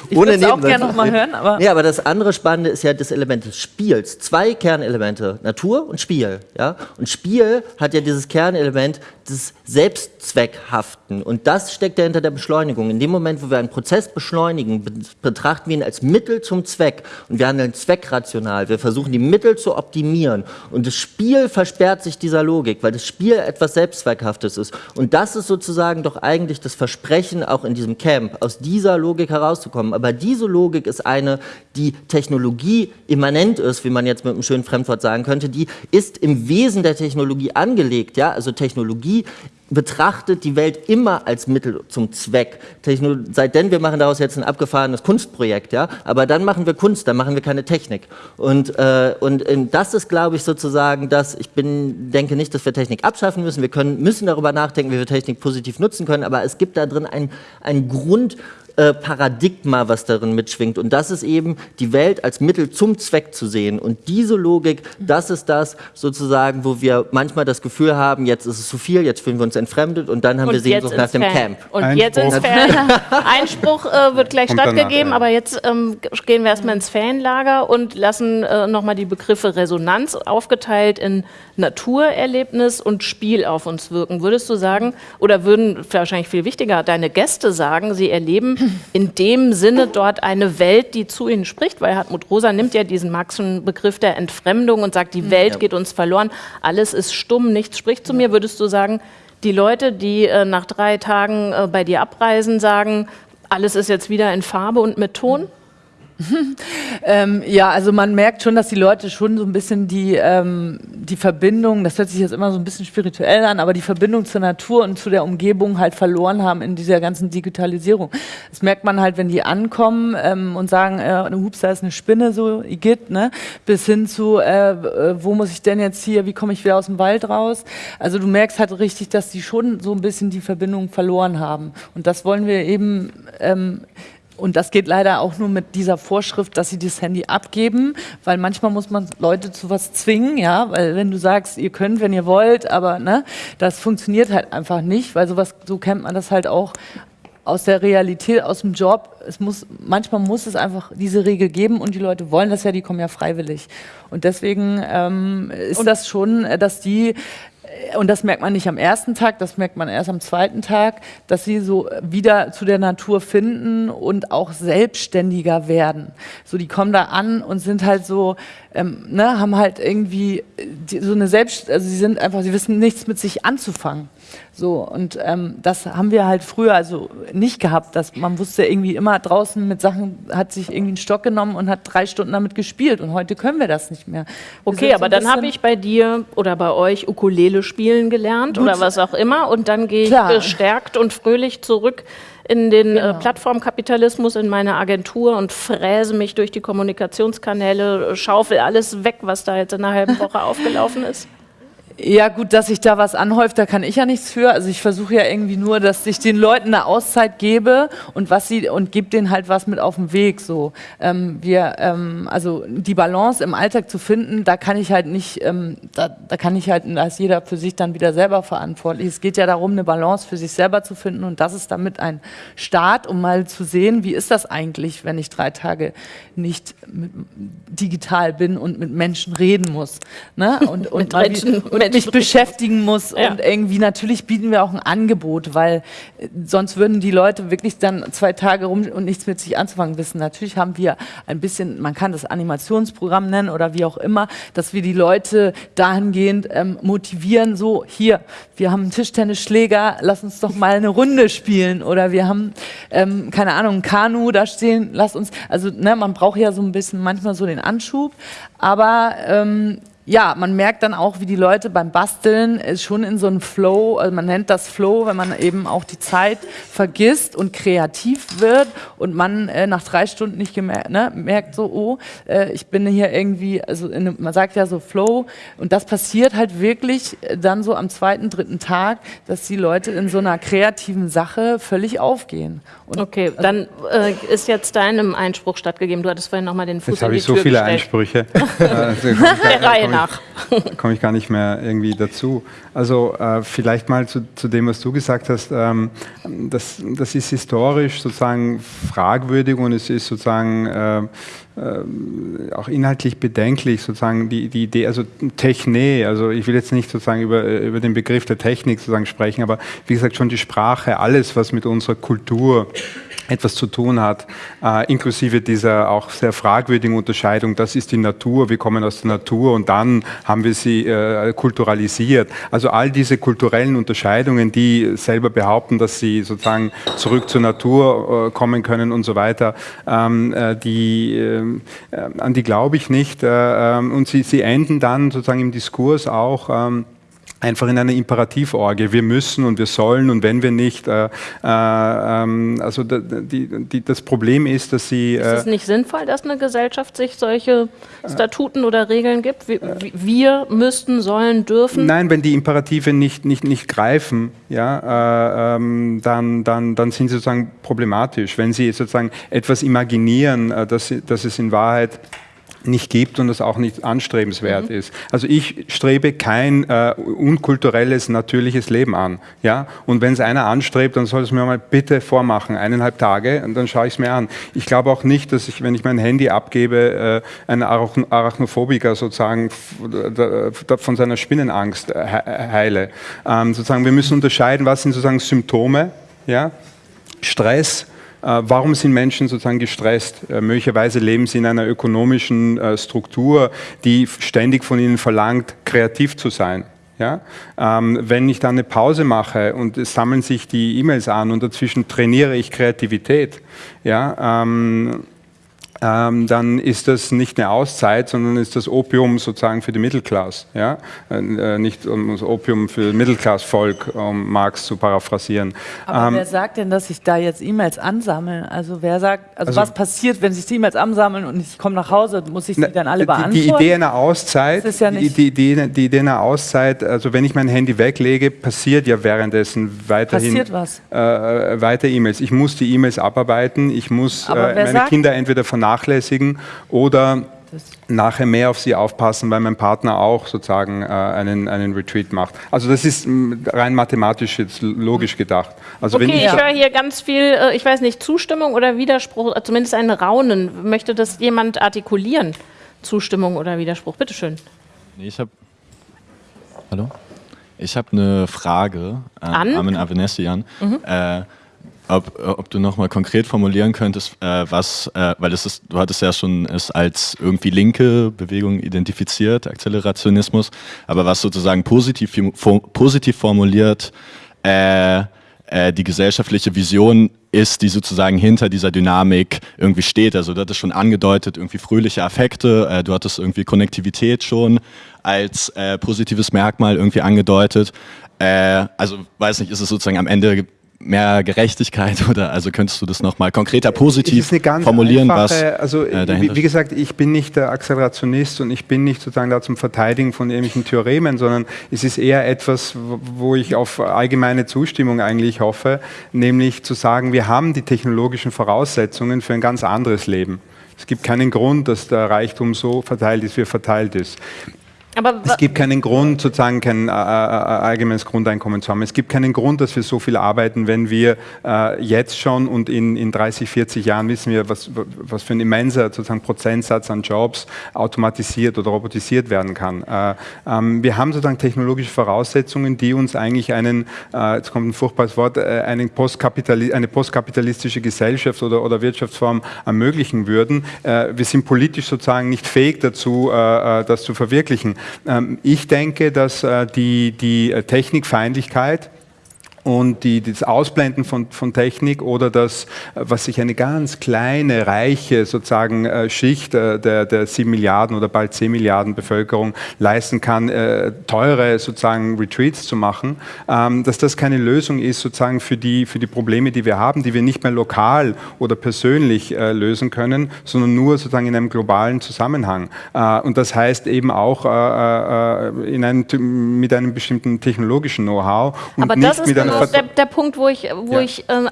Ich würde es auch gerne nochmal hören. Aber ja, aber das andere Spannende ist ja das Element des Spiels. Zwei Kernelemente, Natur und Spiel. Ja? Und Spiel hat ja dieses Kernelement des Selbstzweckhaften. Und das steckt ja hinter der Beschleunigung. In dem Moment, wo wir einen Prozess beschleunigen, betrachten wir ihn als Mittel zum Zweck. Und wir handeln zweckrational. Wir versuchen, die Mittel zu optimieren. Und das Spiel versperrt sich dieser Logik, weil das Spiel etwas Selbstzweckhaftes ist. Und das ist sozusagen doch eigentlich das Versprechen auch in diesem Camp, aus dieser Logik herauszukommen. Aber diese Logik ist eine, die Technologie immanent ist, wie man jetzt mit einem schönen Fremdwort sagen könnte, die ist im Wesen der Technologie angelegt. Ja? Also Technologie betrachtet die Welt immer als Mittel zum Zweck. Seitdem wir machen daraus jetzt ein abgefahrenes Kunstprojekt, ja, aber dann machen wir Kunst, dann machen wir keine Technik. Und, äh, und das ist, glaube ich, sozusagen das, ich bin, denke nicht, dass wir Technik abschaffen müssen, wir können, müssen darüber nachdenken, wie wir Technik positiv nutzen können, aber es gibt da drin ein Grund, äh, Paradigma, was darin mitschwingt. Und das ist eben die Welt als Mittel zum Zweck zu sehen. Und diese Logik, das ist das sozusagen, wo wir manchmal das Gefühl haben, jetzt ist es zu viel, jetzt fühlen wir uns entfremdet und dann haben und wir Sehnsucht nach dem Fan. Camp. Und Einspruch. jetzt ins Fan. (laughs) Einspruch äh, wird gleich Kommt stattgegeben, danach, ja. aber jetzt ähm, gehen wir erstmal ins Fanlager und lassen äh, nochmal die Begriffe Resonanz aufgeteilt in Naturerlebnis und Spiel auf uns wirken. Würdest du sagen, oder würden wahrscheinlich viel wichtiger deine Gäste sagen, sie erleben in dem Sinne dort eine Welt, die zu ihnen spricht, weil Hartmut Rosa nimmt ja diesen Marxischen Begriff der Entfremdung und sagt, die Welt ja. geht uns verloren, alles ist stumm, nichts spricht zu mir. Würdest du sagen, die Leute, die äh, nach drei Tagen äh, bei dir abreisen, sagen, alles ist jetzt wieder in Farbe und mit Ton? (laughs) ähm, ja, also man merkt schon, dass die Leute schon so ein bisschen die, ähm, die Verbindung, das hört sich jetzt immer so ein bisschen spirituell an, aber die Verbindung zur Natur und zu der Umgebung halt verloren haben in dieser ganzen Digitalisierung. Das merkt man halt, wenn die ankommen ähm, und sagen, äh, hups, da ist eine Spinne, so Igitt, ne? bis hin zu, äh, wo muss ich denn jetzt hier, wie komme ich wieder aus dem Wald raus? Also du merkst halt richtig, dass die schon so ein bisschen die Verbindung verloren haben. Und das wollen wir eben ähm, und das geht leider auch nur mit dieser Vorschrift, dass sie das Handy abgeben, weil manchmal muss man Leute zu was zwingen, ja, weil wenn du sagst, ihr könnt, wenn ihr wollt, aber ne, das funktioniert halt einfach nicht, weil sowas, so kennt man das halt auch aus der Realität, aus dem Job. Es muss, manchmal muss es einfach diese Regel geben und die Leute wollen das ja, die kommen ja freiwillig. Und deswegen ähm, ist und das schon, dass die und das merkt man nicht am ersten Tag, das merkt man erst am zweiten Tag, dass sie so wieder zu der Natur finden und auch selbstständiger werden. So, die kommen da an und sind halt so, ähm, ne, haben halt irgendwie die, so eine Selbst, also sie sind einfach, sie wissen nichts mit sich anzufangen. So, und ähm, das haben wir halt früher also nicht gehabt, dass man wusste irgendwie immer draußen mit Sachen, hat sich irgendwie einen Stock genommen und hat drei Stunden damit gespielt und heute können wir das nicht mehr. Wir okay, aber so dann habe ich bei dir oder bei euch Ukulele spielen gelernt Gut. oder was auch immer und dann gehe ich Klar. gestärkt und fröhlich zurück in den äh, genau. äh, Plattformkapitalismus, in meine Agentur und fräse mich durch die Kommunikationskanäle, schaufel alles weg, was da jetzt in einer halben Woche (laughs) aufgelaufen ist. Ja, gut, dass sich da was anhäuft, da kann ich ja nichts für. Also ich versuche ja irgendwie nur, dass ich den Leuten eine Auszeit gebe und was sie und gebe denen halt was mit auf den Weg. So, ähm, wir, ähm, also die Balance im Alltag zu finden, da kann ich halt nicht, ähm, da, da kann ich halt, da ist jeder für sich dann wieder selber verantwortlich. Es geht ja darum, eine Balance für sich selber zu finden und das ist damit ein Start, um mal zu sehen, wie ist das eigentlich, wenn ich drei Tage nicht digital bin und mit Menschen reden muss. Ne? Und, und mit Menschen, mit mich beschäftigen muss. Ja. Und irgendwie natürlich bieten wir auch ein Angebot, weil äh, sonst würden die Leute wirklich dann zwei Tage rum und nichts mit sich anzufangen wissen. Natürlich haben wir ein bisschen, man kann das Animationsprogramm nennen oder wie auch immer, dass wir die Leute dahingehend ähm, motivieren, so hier, wir haben einen Tischtennisschläger, lass uns doch mal eine Runde spielen oder wir haben, ähm, keine Ahnung, ein Kanu da stehen, lass uns, also ne, man braucht ja so ein bisschen manchmal so den Anschub, aber ähm, ja, man merkt dann auch, wie die Leute beim Basteln äh, schon in so einen Flow, also man nennt das Flow, wenn man eben auch die Zeit vergisst und kreativ wird und man äh, nach drei Stunden nicht gemerkt, ne, merkt so, oh, äh, ich bin hier irgendwie, also in, einem- man sagt ja so Flow und das passiert halt wirklich äh, dann so am zweiten, dritten Tag, dass die Leute in so einer kreativen Sache völlig aufgehen. Und Okay, dann äh, ist jetzt deinem Einspruch stattgegeben. Du hattest vorhin nochmal den Fuß Jetzt in habe die ich so Tür viele gestellt. Einsprüche. Also Der Reihe ich- nach. komme ich gar nicht mehr irgendwie dazu. Also äh, vielleicht mal zu, zu dem, was du gesagt hast. Ähm, das, das ist historisch sozusagen fragwürdig und es ist sozusagen äh, äh, auch inhaltlich bedenklich, sozusagen die, die Idee, also Techne, also ich will jetzt nicht sozusagen über, äh, über den Begriff der Technik sozusagen sprechen, aber wie gesagt schon die Sprache, alles, was mit unserer Kultur etwas zu tun hat, äh, inklusive dieser auch sehr fragwürdigen Unterscheidung, das ist die Natur, wir kommen aus der Natur und dann haben wir sie äh, kulturalisiert. Also all diese kulturellen Unterscheidungen, die selber behaupten, dass sie sozusagen zurück zur Natur äh, kommen können und so weiter, ähm, äh, die, ähm, äh, an die glaube ich nicht. Äh, ähm, und sie, sie enden dann sozusagen im Diskurs auch. Einfach in einer Imperativ-Orgie. Wir müssen und wir sollen und wenn wir nicht. Äh, äh, ähm, also die, die, das Problem ist, dass sie. Ist Äh, es nicht sinnvoll, dass eine Gesellschaft sich solche Statuten oder Regeln gibt? Wir, wir müssten, sollen, dürfen? Nein, wenn die Imperative nicht, nicht, nicht greifen, ja, äh, ähm, dann, dann, dann sind sie sozusagen problematisch. Wenn sie sozusagen etwas imaginieren, äh, dass, dass es in Wahrheit nicht gibt und das auch nicht anstrebenswert ist. Also ich strebe kein äh, unkulturelles, natürliches Leben an. Ja? Und wenn es einer anstrebt, dann soll es mir mal bitte vormachen, eineinhalb Tage, und dann schaue ich es mir an. Ich glaube auch nicht, dass ich, wenn ich mein Handy abgebe, äh, ein Arachn Arachnophobiker sozusagen von seiner Spinnenangst äh, he- heile. Ähm, sozusagen, wir müssen unterscheiden, was sind sozusagen Symptome, ja? Stress, äh, Warum sind Menschen sozusagen gestresst? Äh, Möglicherweise leben sie in einer ökonomischen äh, Struktur, die ständig von ihnen verlangt, kreativ zu sein. Ja? Ähm, wenn ich dann eine Pause mache und es sammeln sich die E-Mails an und dazwischen trainiere ich Kreativität, ja, ähm, ähm, dann ist das nicht eine Auszeit, sondern ist das Opium sozusagen für die Mittelklasse. Ja? Äh, äh, nicht um das Opium für Mittelklassvolk, um Marx zu paraphrasieren. Aber Ähm, wer sagt denn, dass sich da jetzt E-Mails ansammeln? Also wer sagt, also, Also- was passiert, wenn sich die E-Mails ansammeln und ich komme nach Hause, muss ich die Na, dann alle die- beantworten? Die Idee einer Auszeit, ja die, nicht- die, Idee, die Idee einer Auszeit, also wenn ich mein Handy weglege, passiert ja währenddessen weiterhin was? Äh, weiter E-Mails. Ich muss die E-Mails abarbeiten, ich muss äh, meine Kinder entweder vernachlässigen oder nachher mehr auf sie aufpassen, weil mein Partner auch sozusagen äh, einen, einen Retreat macht. Also das ist rein mathematisch jetzt logisch gedacht. Also wenn Okay, ich ich höre hier ganz viel, äh, ich weiß nicht, Zustimmung oder Widerspruch, äh, zumindest ein Raunen. Möchte das jemand artikulieren? Zustimmung oder Widerspruch? Bitteschön. Nee, ich habe. Hallo? Ich habe eine Frage äh, An? Armin Avenessian. Äh, ob, ob du nochmal konkret formulieren könntest, äh, was, äh, weil es ist, du hattest ja schon es als irgendwie linke Bewegung identifiziert, Akzelerationismus, aber was sozusagen positiv, positiv formuliert, äh, äh, die gesellschaftliche Vision ist, die sozusagen hinter dieser Dynamik irgendwie steht. Also du hattest schon angedeutet, irgendwie fröhliche Affekte, äh, du hattest irgendwie Konnektivität schon als äh, positives Merkmal irgendwie angedeutet. Also weiß nicht, ist es sozusagen am Ende mehr Gerechtigkeit (laughs) oder also könntest du das nochmal konkreter Es positiv ist eine ganz formulieren, einfache, was also äh, wie, wie gesagt, ich bin nicht der Akzelerationist und ich bin nicht sozusagen da zum Verteidigen von irgendwelchen Theoremen, sondern es ist eher etwas, wo- wo ich auf allgemeine Zustimmung eigentlich hoffe, nämlich zu sagen, wir haben die technologischen Voraussetzungen für ein ganz anderes Leben. Es gibt keinen Grund, dass der Reichtum so verteilt ist, wie er verteilt ist. Aber es gibt keinen Grund, sozusagen kein äh, äh, allgemeines Grundeinkommen zu haben. Es gibt keinen Grund, dass wir so viel arbeiten, wenn wir äh, jetzt schon und in, in 30, 40 Jahren wissen wir, was, was für ein immenser sozusagen Prozentsatz an Jobs automatisiert oder robotisiert werden kann. Äh, ähm, wir haben sozusagen technologische Voraussetzungen, die uns eigentlich einen, äh, jetzt kommt ein furchtbares Wort, äh, einen Postkapitali eine postkapitalistische Gesellschaft oder, oder Wirtschaftsform ermöglichen würden. wir sind politisch sozusagen nicht fähig dazu, das zu verwirklichen. Ähm, ich denke, dass äh, die, die äh, Technikfeindlichkeit und die, das Ausblenden von, von Technik oder das, was sich eine ganz kleine, reiche sozusagen äh, Schicht äh, der, der 7 Milliarden oder bald 10 Milliarden Bevölkerung leisten kann, äh, teure sozusagen Retreats zu machen, ähm, dass das keine Lösung ist sozusagen für die, für die Probleme, die wir haben, die wir nicht mehr lokal oder persönlich lösen können, sondern nur sozusagen in einem globalen Zusammenhang. und das heißt eben auch in einem, mit einem bestimmten technologischen Know-how und Aber nicht mit einer genau der, der, Punkt, wo ich, wo ja. ich äh,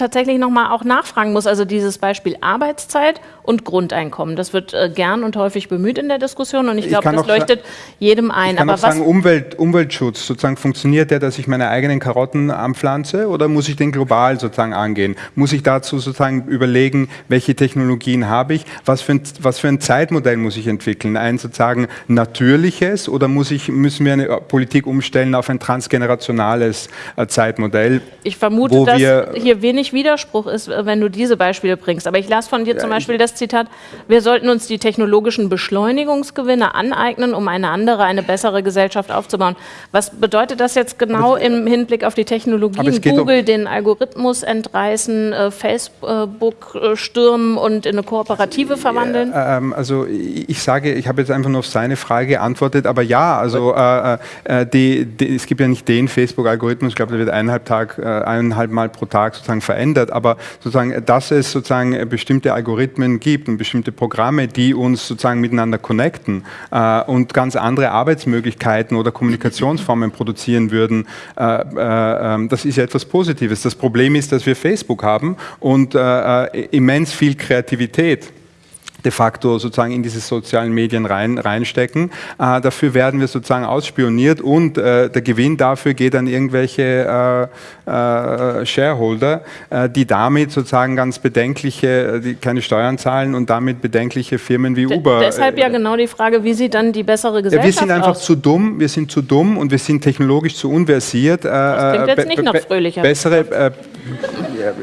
tatsächlich nochmal auch nachfragen muss. Also dieses Beispiel Arbeitszeit und Grundeinkommen. Das wird äh, gern und häufig bemüht in der Diskussion und ich glaube, das leuchtet jedem ein. Ich kann Aber auch sagen, Umwelt, Umweltschutz, sozusagen funktioniert der, dass ich meine eigenen Karotten anpflanze oder muss ich den global sozusagen angehen? Muss ich dazu sozusagen überlegen, welche Technologien habe ich? Was für ein, was für ein Zeitmodell muss ich entwickeln? Ein sozusagen natürliches oder muss ich, müssen wir eine Politik umstellen auf ein transgenerationales äh, Zeitmodell? Ich vermute, dass hier wenig Widerspruch ist, äh, wenn du diese Beispiele bringst. Aber ich las von dir zum Beispiel das Zitat, wir sollten uns die technologischen Beschleunigungsgewinne aneignen, um eine andere, eine bessere Gesellschaft aufzubauen. Was bedeutet das jetzt genau im Hinblick auf die Technologien? Google den Algorithmus entreißen, äh, Facebook äh, stürmen und in eine Kooperative verwandeln? Ja, ähm, also ich sage, ich habe jetzt einfach nur auf seine Frage geantwortet, aber ja, also äh, äh, die, die, es gibt ja nicht den Facebook-Algorithmus, ich glaube, der wird eineinhalb, Tag, äh, eineinhalb Mal pro Tag sozusagen verändert, aber sozusagen, dass es sozusagen bestimmte Algorithmen gibt und bestimmte Programme, die uns sozusagen miteinander connecten äh, und ganz andere Arbeitsmöglichkeiten oder Kommunikationsformen produzieren würden, äh, äh, ähm, das ist ja etwas Positives. Das Problem ist, dass wir Facebook haben und äh, äh, immens viel Kreativität de facto sozusagen in diese sozialen Medien rein, reinstecken. Äh, dafür werden wir sozusagen ausspioniert und äh, der Gewinn dafür geht an irgendwelche äh, äh Shareholder, äh, die damit sozusagen ganz bedenkliche, äh, die keine Steuern zahlen und damit bedenkliche Firmen wie Uber. D deshalb ja genau die Frage, wie sieht dann die bessere Gesellschaft aus? Wir sind einfach aus? zu dumm, wir sind zu dumm und wir sind technologisch zu unversiert. Das klingt jetzt nicht noch fröhlicher. Bessere,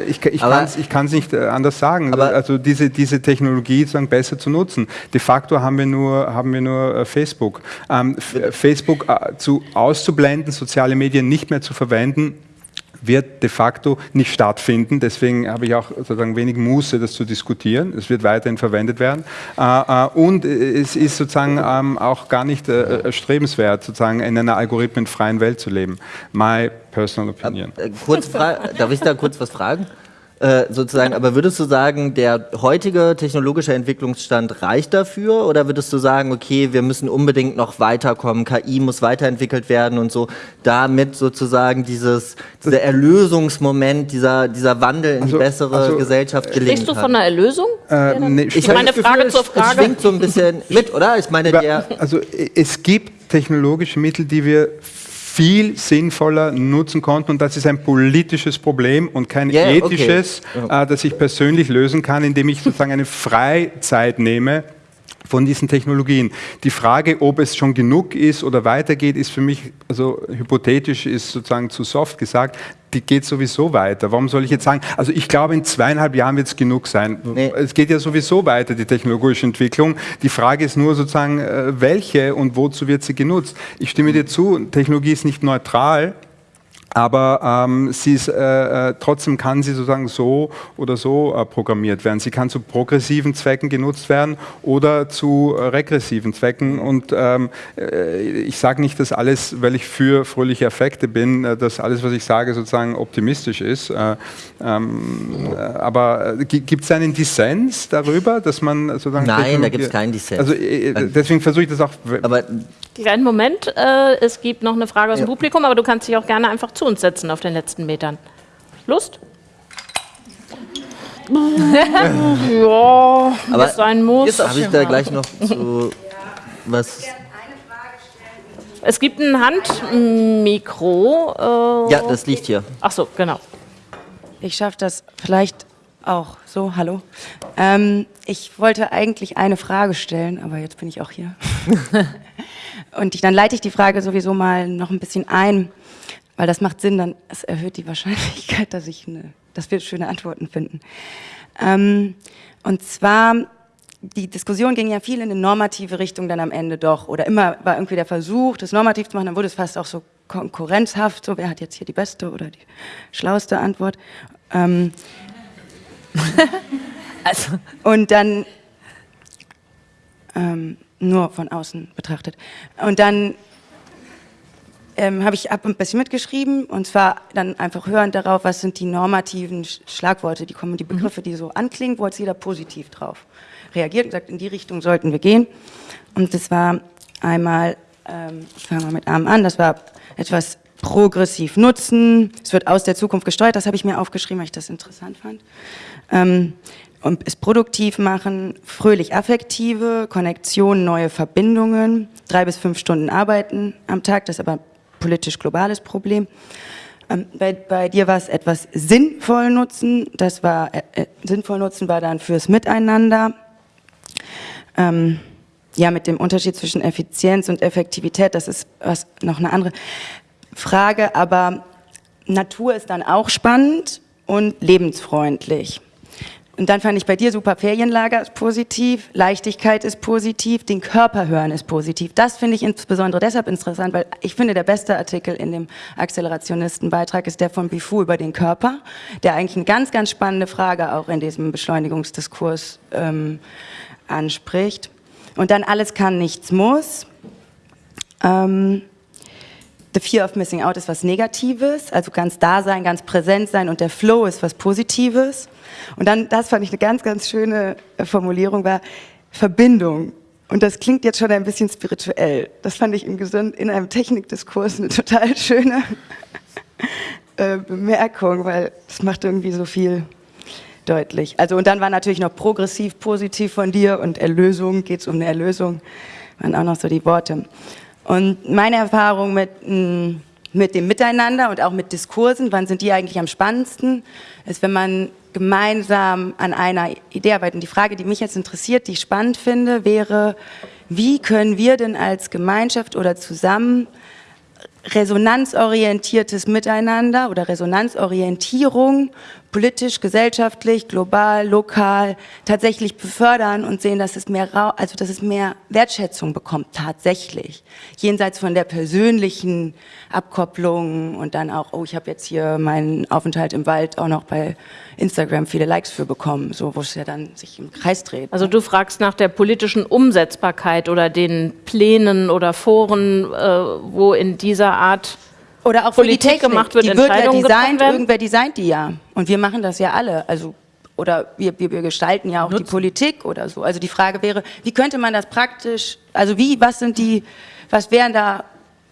ich, ich kann es nicht anders sagen. also diese, diese Technologie sozusagen sozusagen besser zu nutzen. De facto haben wir nur, haben wir nur äh, Facebook. Ähm, Facebook äh, zu, auszublenden, soziale Medien nicht mehr zu verwenden, wird de facto nicht stattfinden. Deswegen habe ich auch sozusagen wenig Muße, das zu diskutieren. Es wird weiterhin verwendet werden. Äh, äh, und es ist sozusagen ähm, auch gar nicht äh, erstrebenswert, sozusagen in einer algorithmenfreien Welt zu leben. My personal opinion. Kurz darf ich da kurz was fragen? Äh, sozusagen, aber würdest du sagen, der heutige technologische Entwicklungsstand reicht dafür oder würdest du sagen, okay, wir müssen unbedingt noch weiterkommen, KI muss weiterentwickelt werden und so, damit sozusagen dieses, dieser Erlösungsmoment, dieser, dieser Wandel in also, die bessere also, Gesellschaft gelingen Sprichst du von einer Erlösung? Äh, nee, ich meine Frage Gefühl, zur Frage. Es schwingt so ein bisschen (laughs) mit, oder? Ich meine, der also es gibt technologische Mittel, die wir viel sinnvoller nutzen konnten. Und das ist ein politisches Problem und kein yeah, ethisches, okay. äh, das ich persönlich lösen kann, indem ich sozusagen eine Freizeit nehme von diesen Technologien. Die Frage, ob es schon genug ist oder weitergeht, ist für mich, also hypothetisch ist sozusagen zu soft gesagt, die geht sowieso weiter. Warum soll ich jetzt sagen, also ich glaube, in zweieinhalb Jahren wird es genug sein. Nee. Es geht ja sowieso weiter, die technologische Entwicklung. Die Frage ist nur sozusagen, äh, welche und wozu wird sie genutzt. Ich stimme dir zu, Technologie ist nicht neutral, aber ähm, sie ist, äh, äh, trotzdem kann sie sozusagen so oder so äh, programmiert werden. Sie kann zu progressiven Zwecken genutzt werden oder zu äh, regressiven Zwecken. Und ähm, äh, ich sage nicht, dass alles, weil ich für fröhliche Effekte bin, äh, dass alles, was ich sage, sozusagen optimistisch ist. Ähm, aber gibt es einen Dissens darüber, dass man sozusagen... Nein, da gibt es keinen Dissens. Also deswegen versuche ich das auch... Aber Kleinen Moment, es gibt noch eine Frage aus dem Publikum, aber du kannst dich auch gerne einfach zu uns setzen auf den letzten Metern. Lust? (laughs) ja, aber sein muss. Habe ich da gleich noch (laughs) zu was? Es gibt ein Handmikro. Äh, ja, das liegt hier. Ach so, genau. Ich schaffe das vielleicht auch so. Hallo. Ähm, ich wollte eigentlich eine Frage stellen, aber jetzt bin ich auch hier. (laughs) Und ich, dann leite ich die Frage sowieso mal noch ein bisschen ein, weil das macht Sinn, dann es erhöht die Wahrscheinlichkeit, (laughs) dass, ich eine, dass wir schöne Antworten finden. Ähm, und zwar, die Diskussion ging ja viel in eine normative Richtung dann am Ende doch. Oder immer war irgendwie der Versuch, das normativ zu machen, dann wurde es fast auch so konkurrenzhaft, so wer hat jetzt hier die beste oder die schlauste Antwort. Ähm, (laughs) also. Und dann ähm, nur von außen betrachtet. Und dann ähm, habe ich ab ein bisschen mitgeschrieben und zwar dann einfach hörend darauf, was sind die normativen Schlagworte, die kommen, die mhm. Begriffe, die so anklingen, wo jetzt jeder positiv drauf reagiert und sagt, in die Richtung sollten wir gehen. Und das war einmal, ähm, ich fange mal mit Arm an, das war etwas progressiv nutzen, es wird aus der Zukunft gesteuert, das habe ich mir aufgeschrieben, weil ich das interessant fand. Ähm, und es produktiv machen, fröhlich affektive, Konnektion, neue Verbindungen, drei bis fünf Stunden arbeiten am Tag, das aber politisch globales Problem. Ähm, bei, bei, dir war es etwas sinnvoll nutzen, das war, äh, äh, sinnvoll nutzen war dann fürs Miteinander, ähm, ja, mit dem Unterschied zwischen Effizienz und Effektivität, das ist was, noch eine andere Frage, aber Natur ist dann auch spannend und lebensfreundlich. Und dann fand ich bei dir super Ferienlager ist positiv, Leichtigkeit ist positiv, den Körper hören ist positiv. Das finde ich insbesondere deshalb interessant, weil ich finde, der beste Artikel in dem Akzelerationisten-Beitrag ist der von Bifu über den Körper, der eigentlich eine ganz, ganz spannende Frage auch in diesem Beschleunigungsdiskurs ähm, anspricht. Und dann alles kann, nichts muss. Ähm, the fear of missing out ist was Negatives, also ganz da sein, ganz präsent sein und der Flow ist was Positives. Und dann, das fand ich eine ganz, ganz schöne äh, Formulierung, war Verbindung. Und das klingt jetzt schon ein bisschen spirituell. Das fand ich in, in einem Technikdiskurs eine (laughs) total schöne äh, Bemerkung, weil es macht irgendwie so viel deutlich. Also und dann war natürlich noch progressiv positiv von dir und Erlösung, geht es um eine Erlösung, waren auch noch so die Worte. Und meine Erfahrung mit, mm, mit dem Miteinander und auch mit Diskursen, wann sind die eigentlich am spannendsten, ist, wenn man gemeinsam an einer Idee arbeitet. Und die Frage, die mich jetzt interessiert, die ich spannend finde, wäre, wie können wir denn als Gemeinschaft oder zusammen resonanzorientiertes Miteinander oder Resonanzorientierung politisch, gesellschaftlich, global, lokal tatsächlich befördern und sehen, dass es mehr, also dass es mehr Wertschätzung bekommt tatsächlich. Jenseits von der persönlichen Abkopplung und dann auch, oh, ich habe jetzt hier meinen Aufenthalt im Wald auch noch bei Instagram viele Likes für bekommen, so wo es ja dann sich im Kreis dreht. Also du fragst nach der politischen Umsetzbarkeit oder den Plänen oder Foren, äh, wo in dieser Art oder auch Politik gemacht wird, die wird ja designt, irgendwer designt die ja. Und wir machen das ja alle. Also oder wir, wir, wir gestalten ja auch Nutzen. die Politik oder so. Also die Frage wäre, wie könnte man das praktisch, also wie, was sind die, was wären da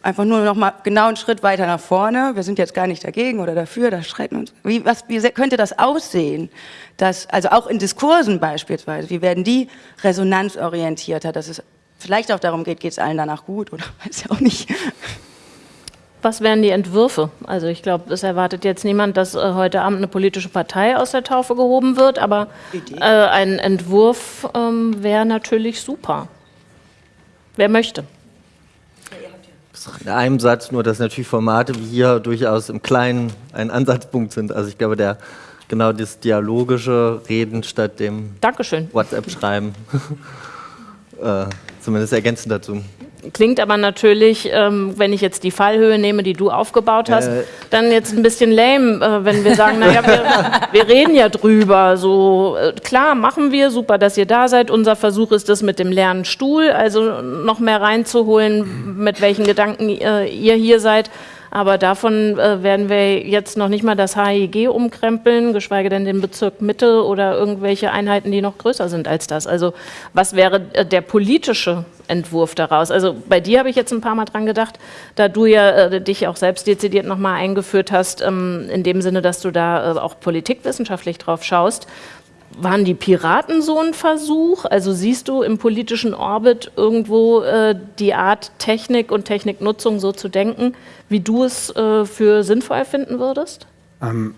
einfach nur noch mal genau einen Schritt weiter nach vorne. Wir sind jetzt gar nicht dagegen oder dafür, da streiten uns. Wie, was, wie könnte das aussehen? Dass, also auch in Diskursen beispielsweise, wie werden die resonanzorientierter, dass es vielleicht auch darum geht, geht es allen danach gut oder (laughs) weiß ja auch nicht. Was wären die Entwürfe? Also ich glaube, es erwartet jetzt niemand, dass äh, heute Abend eine politische Partei aus der Taufe gehoben wird, aber äh, ein Entwurf ähm, wäre natürlich super. Wer möchte? In einem Satz nur, dass natürlich Formate wie hier durchaus im Kleinen ein Ansatzpunkt sind. Also ich glaube, der genau das dialogische Reden statt dem WhatsApp-Schreiben, (laughs) äh, zumindest ergänzend dazu. Klingt aber natürlich, ähm, wenn ich jetzt die Fallhöhe nehme, die du aufgebaut hast, äh. dann jetzt ein bisschen lame, äh, wenn wir sagen, naja, wir, wir reden ja drüber. So äh, klar, machen wir, super, dass ihr da seid. Unser Versuch ist es mit dem leeren Stuhl, also noch mehr reinzuholen, mit welchen Gedanken äh, ihr hier seid. Aber davon äh, werden wir jetzt noch nicht mal das HIG umkrempeln, geschweige denn den Bezirk Mitte oder irgendwelche Einheiten, die noch größer sind als das. Also was wäre äh, der politische Entwurf daraus? Also bei dir habe ich jetzt ein paar Mal dran gedacht, da du ja äh, dich auch selbst dezidiert nochmal eingeführt hast, ähm, in dem Sinne, dass du da äh, auch politikwissenschaftlich drauf schaust waren die Piraten so ein Versuch? Also siehst du im politischen Orbit irgendwo äh, die Art Technik und Techniknutzung so zu denken, wie du es äh, für sinnvoll finden würdest? Ähm,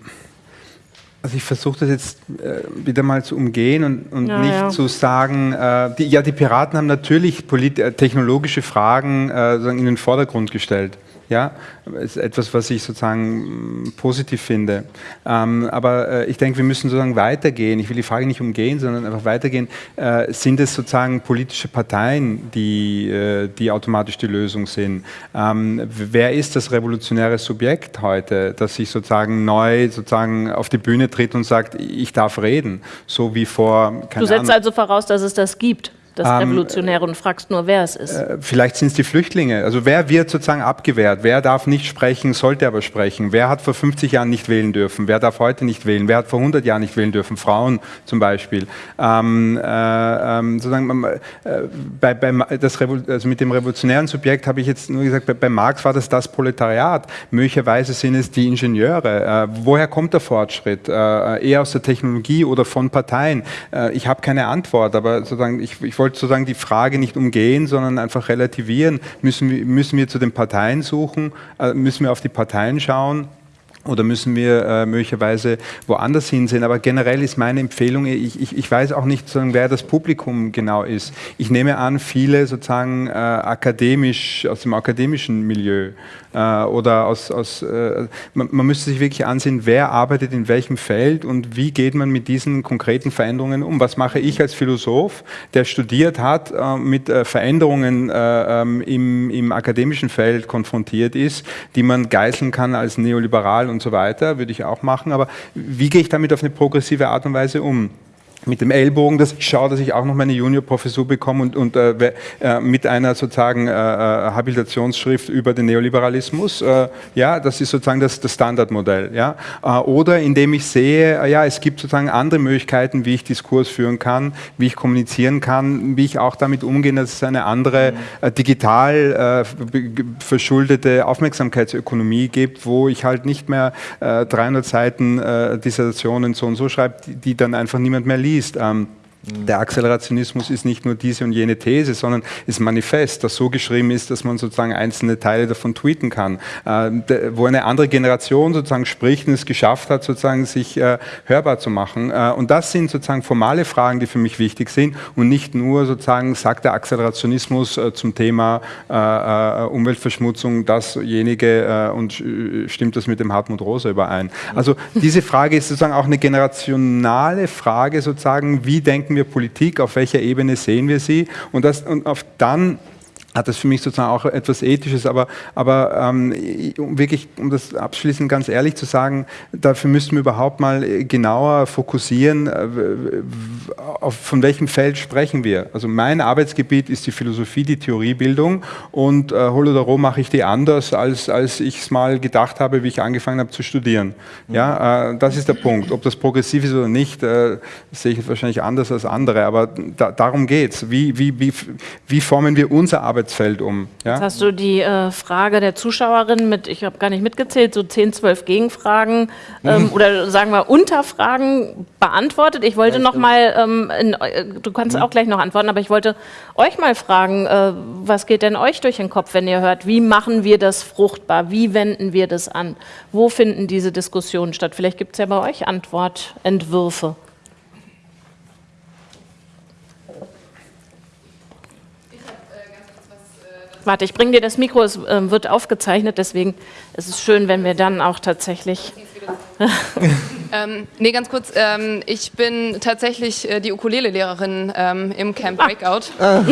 also ich versuche das jetzt äh, wieder mal zu umgehen und, und ja, nicht ja. zu sagen, äh, die, ja, die Piraten haben natürlich äh, technologische Fragen äh, in den Vordergrund gestellt. Ja, ist etwas, was ich sozusagen mm, positiv finde. Ähm, aber äh, ich denke, wir müssen sozusagen weitergehen. Ich will die Frage nicht umgehen, sondern einfach weitergehen. Äh, sind es sozusagen politische Parteien, die, äh, die automatisch die Lösung sind? Ähm, wer ist das revolutionäre Subjekt heute, das sich sozusagen neu sozusagen auf die Bühne tritt und sagt, ich darf reden, so wie vor. du setzt Ahnung, also voraus, dass es das gibt das ähm, Revolutionäre und fragst nur, wer es ist. Äh, vielleicht sind es die Flüchtlinge. Also wer wird sozusagen abgewehrt? Wer darf nicht sprechen, sollte aber sprechen? Wer hat vor 50 Jahren nicht wählen dürfen? Wer darf heute nicht wählen? Wer hat vor 100 Jahren nicht wählen dürfen? Frauen zum Beispiel. Ähm, äh, ähm, sozusagen, äh, bei, bei das also mit dem revolutionären Subjekt habe ich jetzt nur gesagt, bei, bei, Marx war das das Proletariat. Möglicherweise sind es die Ingenieure. Äh, woher kommt der Fortschritt? Äh, eher aus der Technologie oder von Parteien? Äh, ich habe keine Antwort, aber sozusagen ich, ich wollte wollte sozusagen die Frage nicht umgehen, sondern einfach relativieren. Müssen wir, müssen wir zu den Parteien suchen? Äh, müssen wir auf die Parteien schauen? oder müssen wir äh, möglicherweise woanders hinsehen. Aber generell ist meine Empfehlung, ich, ich, ich weiß auch nicht, sozusagen, wer das Publikum genau ist. Ich nehme an, viele sozusagen äh, akademisch, aus dem akademischen Milieu oder aus, aus äh, man, man, müsste sich wirklich ansehen, wer arbeitet in welchem Feld und wie geht man mit diesen konkreten Veränderungen um. Was mache ich als Philosoph, der studiert hat, äh, mit äh, Veränderungen ähm, im, im akademischen Feld konfrontiert ist, die man geißeln kann als neoliberal und so weiter, würde ich auch machen, aber wie gehe ich damit auf eine progressive Art und Weise um? Mit dem Ellbogen, dass ich schaue, dass ich auch noch meine Juniorprofessur bekomme und, und äh, äh, mit einer sozusagen äh, äh, Habilitationsschrift über den Neoliberalismus. Äh, ja, das ist sozusagen das, das Standardmodell. Ja? Äh, oder indem ich sehe, ja, es gibt sozusagen andere Möglichkeiten, wie ich Diskurs führen kann, wie ich kommunizieren kann, wie ich auch damit umgehe, dass es eine andere digital verschuldete Aufmerksamkeitsökonomie gibt, wo ich halt nicht mehr 300 Seiten Dissertationen so und so schreibe, die, die dann einfach niemand mehr liest liest. Ähm, der Akzelerationismus ist nicht nur diese und jene These, sondern ist manifest, das so geschrieben ist, dass man sozusagen einzelne Teile davon tweeten kann, äh, wo eine andere Generation sozusagen spricht und es geschafft hat, sozusagen sich äh, hörbar zu machen. Äh, und das sind sozusagen formale Fragen, die für mich wichtig sind und nicht nur sozusagen sagt der Akzelerationismus zum Thema Umweltverschmutzung dasjenige und stimmt das mit dem Hartmut Rosa überein. Also diese Frage ist sozusagen auch eine generationale Frage, sozusagen, wie denken wir Politik, auf welcher Ebene sehen wir sie? Und, das, und auf dann hat das für mich sozusagen auch etwas Ethisches, aber, aber ähm, um wirklich, um das abschließend ganz ehrlich zu sagen, dafür müssten wir überhaupt mal genauer fokussieren, äh, auf, von welchem Feld sprechen wir. Also mein Arbeitsgebiet ist die Philosophie, die Theoriebildung und äh, Holodomor mache ich die anders, als, als ich es mal gedacht habe, wie ich angefangen habe zu studieren. Ja, äh, das ist der Punkt. Ob das progressiv ist oder nicht, äh, sehe ich wahrscheinlich anders als andere, aber da, darum geht es. Wie, wie, wie, wie formen wir unser Arbeitsgebiet Arbeitsfeld um. Ja? Jetzt hast du die äh, Frage der Zuschauerin mit, ich habe gar nicht mitgezählt, so 10, 12 Gegenfragen ähm, mhm. oder sagen wir Unterfragen beantwortet. Ich wollte ja, noch mal, ähm, in, äh, du kannst mhm. auch gleich noch antworten, aber ich wollte euch mal fragen, äh, was geht denn euch durch den Kopf, wenn ihr hört, wie machen wir das fruchtbar, wie wenden wir das an, wo finden diese Diskussionen statt? Vielleicht gibt es ja bei euch Antwortentwürfe. Warte, ich bringe dir das Mikro, es äh, wird aufgezeichnet, deswegen ist es schön, wenn wir dann auch tatsächlich... (laughs) ähm, nee, ganz kurz, ähm, ich bin tatsächlich äh, die Ukulele-Lehrerin ähm, im Camp ah. Breakout. (laughs) Ah.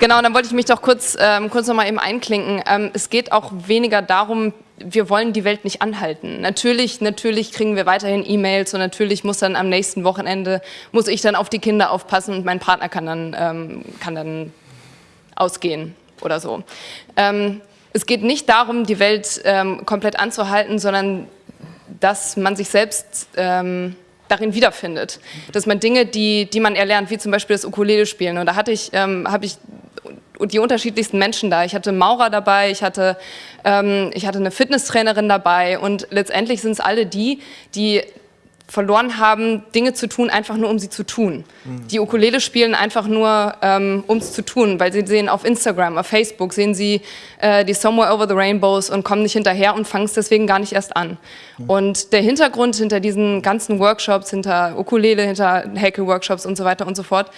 genau, dann wollte ich mich doch kurz, ähm, kurz nochmal eben einklinken. Ähm, es geht auch weniger darum, wir wollen die Welt nicht anhalten. Natürlich, natürlich kriegen wir weiterhin E-Mails und natürlich muss dann am nächsten Wochenende, muss ich dann auf die Kinder aufpassen und mein Partner kann dann, ähm, kann dann ausgehen oder so. Ähm, es geht nicht darum, die Welt ähm, komplett anzuhalten, sondern dass man sich selbst ähm, darin wiederfindet. Dass man Dinge, die, die man erlernt, wie zum Beispiel das Ukulele spielen. Und da hatte ich, ähm, habe ich die unterschiedlichsten Menschen da. Ich hatte Maurer dabei, ich hatte, ähm, ich hatte eine Fitnesstrainerin dabei und letztendlich sind es alle die, die verloren haben, Dinge zu tun, einfach nur um sie zu tun. Die Ukulele spielen einfach nur, ähm, um es zu tun, weil sie sehen auf Instagram, auf Facebook, sehen sie äh, die Somewhere Over the Rainbows und kommen nicht hinterher und fangen es deswegen gar nicht erst an. Und der Hintergrund hinter diesen ganzen Workshops, hinter Ukulele, hinter Häkel-Workshops und so weiter und so fort,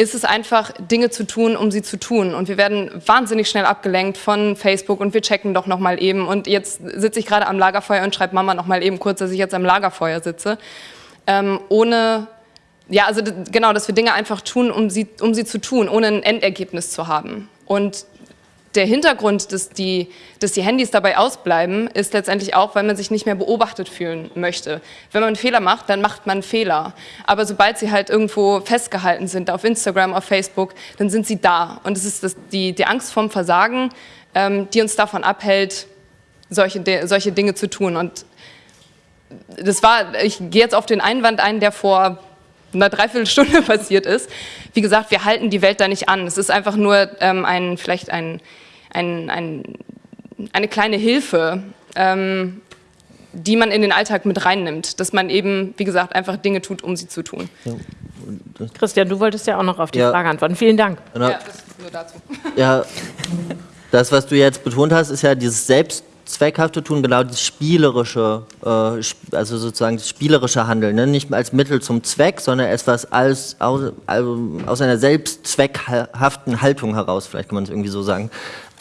ist es einfach, Dinge zu tun, um sie zu tun. Und wir werden wahnsinnig schnell abgelenkt von Facebook und wir checken doch nochmal eben. Und jetzt sitze ich gerade am Lagerfeuer und schreibe Mama nochmal eben kurz, dass ich jetzt am Lagerfeuer sitze. Ähm, ohne, ja, also genau, dass wir Dinge einfach tun, um sie, um sie zu tun, ohne ein Endergebnis zu haben. Und der Hintergrund, dass die, dass die Handys dabei ausbleiben, ist letztendlich auch, weil man sich nicht mehr beobachtet fühlen möchte. Wenn man Fehler macht, dann macht man Fehler. Aber sobald sie halt irgendwo festgehalten sind, auf Instagram, auf Facebook, dann sind sie da. Und es ist das, die, die Angst vorm Versagen, ähm, die uns davon abhält, solche, solche Dinge zu tun. Und das war, ich gehe jetzt auf den Einwand ein, der vor einer Dreiviertelstunde (laughs) passiert ist. Wie gesagt, wir halten die Welt da nicht an. Es ist einfach nur ähm, ein, vielleicht ein, ein, ein, eine kleine Hilfe, ähm, die man in den Alltag mit reinnimmt. Dass man eben, wie gesagt, einfach Dinge tut, um sie zu tun. Ja. Christian, du wolltest ja auch noch auf die ja. Frage antworten. Vielen Dank. Ja, das nur dazu. Ja, das, was du jetzt betont hast, ist ja dieses Selbst zweckhafte tun, genau das spielerische, äh, also sozusagen das spielerische Handeln, ne? nicht als Mittel zum Zweck, sondern etwas als, aus, also aus einer selbstzweckhaften Haltung heraus, vielleicht kann man es irgendwie so sagen.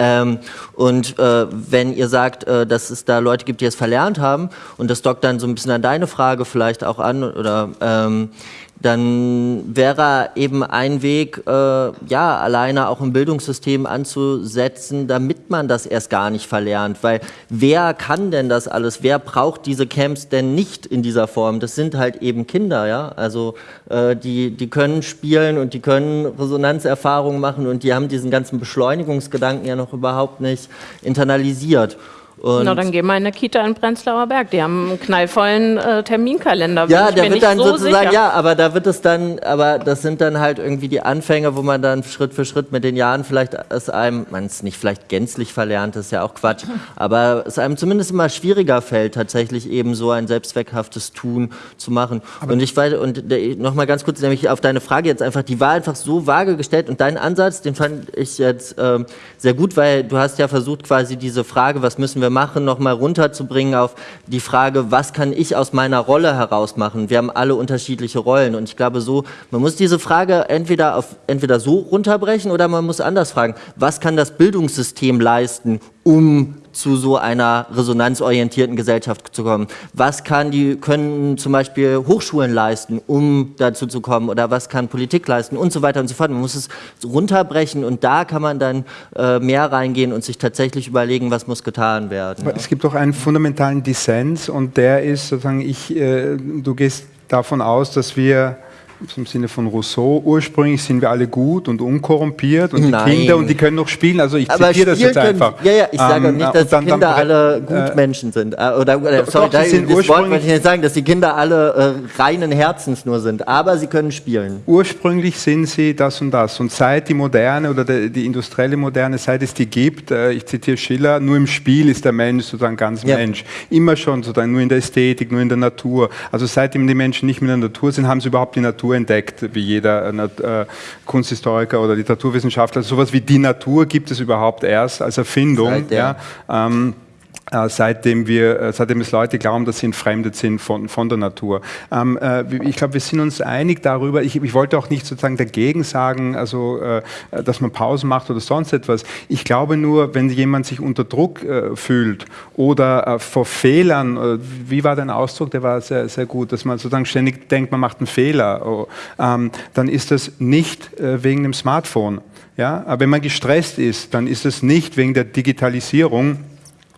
Ähm, und äh, wenn ihr sagt, äh, dass es da Leute gibt, die es verlernt haben, und das dockt dann so ein bisschen an deine Frage vielleicht auch an, oder ähm, dann wäre eben ein Weg, äh, ja, alleine auch im Bildungssystem anzusetzen, damit man das erst gar nicht verlernt. Weil wer kann denn das alles? Wer braucht diese Camps denn nicht in dieser Form? Das sind halt eben Kinder, ja. Also äh, die, die können spielen und die können Resonanzerfahrungen machen und die haben diesen ganzen Beschleunigungsgedanken ja noch überhaupt nicht internalisiert. Und Na, dann gehen wir in eine Kita in Prenzlauer Berg. Die haben einen knallvollen äh, Terminkalender. Ja, der wird dann so sozusagen, sicher. ja, aber da wird es dann, aber das sind dann halt irgendwie die Anfänge, wo man dann Schritt für Schritt mit den Jahren vielleicht es einem, man es nicht vielleicht gänzlich verlernt, das ist ja auch Quatsch, aber es einem zumindest immer schwieriger fällt, tatsächlich eben so ein selbstzweckhaftes Tun zu machen. Aber und ich weiß, und nochmal ganz kurz, nämlich auf deine Frage jetzt einfach, die war einfach so vage gestellt und dein Ansatz, den fand ich jetzt ähm, sehr gut, weil du hast ja versucht, quasi diese Frage, was müssen wir machen, nochmal runterzubringen auf die Frage, was kann ich aus meiner Rolle heraus machen? Wir haben alle unterschiedliche Rollen und ich glaube so, man muss diese Frage entweder, auf, entweder so runterbrechen oder man muss anders fragen, was kann das Bildungssystem leisten, um zu so einer resonanzorientierten Gesellschaft zu kommen? Was kann die, können zum Beispiel Hochschulen leisten, um dazu zu kommen? Oder was kann Politik leisten? Und so weiter und so fort. Man muss es runterbrechen und da kann man dann äh, mehr reingehen und sich tatsächlich überlegen, was muss getan werden. Ja. Es gibt auch einen fundamentalen Dissens und der ist sozusagen, ich, äh, du gehst davon aus, dass wir im Sinne von Rousseau, ursprünglich sind wir alle gut und unkorrumpiert und Nein. die Kinder und die können noch spielen. Also ich zitiere das jetzt können, einfach. Ja, ja, ich sage ähm, nicht, dass dann, die Kinder dann, alle Gutmenschen äh, sind. Äh, oder, oder sorry, doch, da, das Wort möchte ich nicht sagen, dass die Kinder alle äh, reinen Herzens nur sind, aber sie können spielen. Ursprünglich sind sie das und das. Und seit die Moderne oder die, die industrielle Moderne, seit es die gibt, äh, ich zitiere Schiller, nur im Spiel ist der Mensch sozusagen ganz ja. Mensch. Immer schon sozusagen nur in der Ästhetik, nur in der Natur. Also seitdem die Menschen nicht mehr in der Natur sind, haben sie überhaupt die Natur Natur entdeckt, wie jeder äh, Kunsthistoriker oder Literaturwissenschaftler. Sowas wie die Natur gibt es überhaupt erst als Erfindung. Seit, ja. ja ähm, äh, seitdem, wir, äh, seitdem es Leute glauben, dass sie entfremdet sind von, von der Natur. Ähm, äh, ich glaube, wir sind uns einig darüber. Ich, ich, wollte auch nicht sozusagen dagegen sagen, also, äh, dass man Pausen macht oder sonst etwas. Ich glaube nur, wenn jemand sich unter Druck äh, fühlt oder äh, vor Fehlern, wie war dein Ausdruck, der war sehr, sehr gut, dass man sozusagen ständig denkt, man macht einen Fehler, oh, ähm, dann ist das nicht wegen dem Smartphone. Ja? Aber wenn man gestresst ist, dann ist es nicht wegen der Digitalisierung,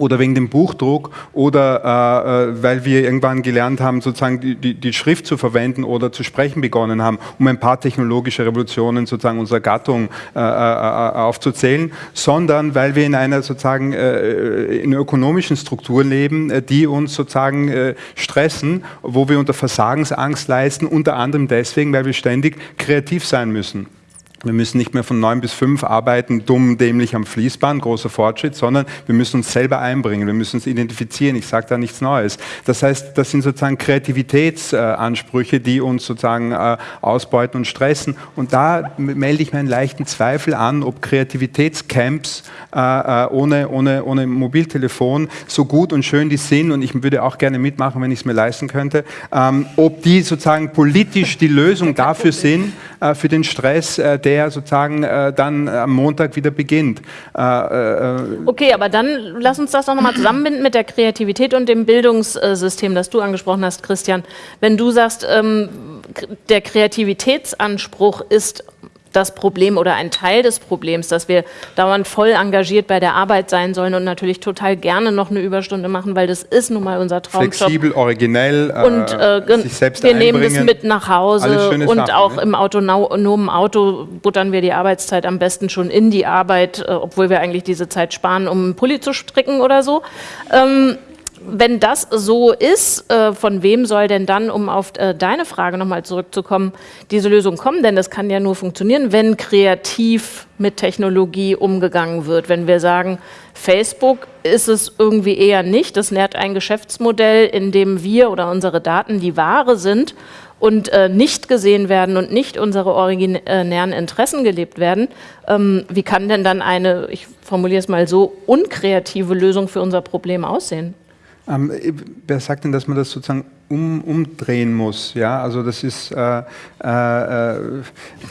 oder wegen dem Buchdruck oder äh, äh, weil wir irgendwann gelernt haben, sozusagen die, die, die, Schrift zu verwenden oder zu sprechen begonnen haben, um ein paar technologische Revolutionen sozusagen unserer Gattung äh, äh, äh aufzuzählen, sondern weil wir in einer sozusagen äh, in ökonomischen Struktur leben, die uns sozusagen stressen, wo wir unter Versagensangst leisten, unter anderem deswegen, weil wir ständig kreativ sein müssen. Wir müssen nicht mehr von neun bis fünf arbeiten, dumm, dämlich am Fließband, großer Fortschritt, sondern wir müssen uns selber einbringen, wir müssen uns identifizieren. Ich sage da nichts Neues. Das heißt, das sind sozusagen Kreativitätsansprüche, die uns sozusagen äh, ausbeuten und stressen. Und da melde ich mir einen leichten Zweifel an, ob Kreativitätscamps äh, äh, ohne, ohne, ohne Mobiltelefon so gut und schön die sind, und ich würde auch gerne mitmachen, wenn ich es mir leisten könnte, ähm, ob die sozusagen politisch die Lösung dafür sind, für den Stress, der der sozusagen äh, dann am Montag wieder beginnt. Äh, äh, okay, aber dann lass uns das doch nochmal zusammenbinden mit der Kreativität und dem Bildungssystem, das du angesprochen hast, Christian. Wenn du sagst, ähm, der Kreativitätsanspruch ist das Problem oder ein Teil des Problems, dass wir dauernd voll engagiert bei der Arbeit sein sollen und natürlich total gerne noch eine Überstunde machen, weil das ist nun mal unser Traumjob. Flexibel, originell, und äh, sich selbst wir nehmen das mit nach Hause und Sachen, auch ne? im autonomen Auto buttern wir die Arbeitszeit am besten schon in die Arbeit, äh, obwohl wir eigentlich diese Zeit sparen, um einen Pulli zu stricken oder so. Ähm, wenn das so ist, äh, von wem soll denn dann, um auf äh, deine Frage nochmal zurückzukommen, diese Lösung kommen? Denn das kann ja nur funktionieren, wenn kreativ mit Technologie umgegangen wird. Wenn wir sagen, Facebook ist es irgendwie eher nicht, das nährt ein Geschäftsmodell, in dem wir oder unsere Daten die Ware sind und äh, nicht gesehen werden und nicht unsere originären Interessen gelebt werden, ähm, wie kann denn dann eine, ich formuliere es mal so, unkreative Lösung für unser Problem aussehen? Ähm, wer sagt denn, dass man das sozusagen um, umdrehen muss? Ja, also das ist, äh, äh,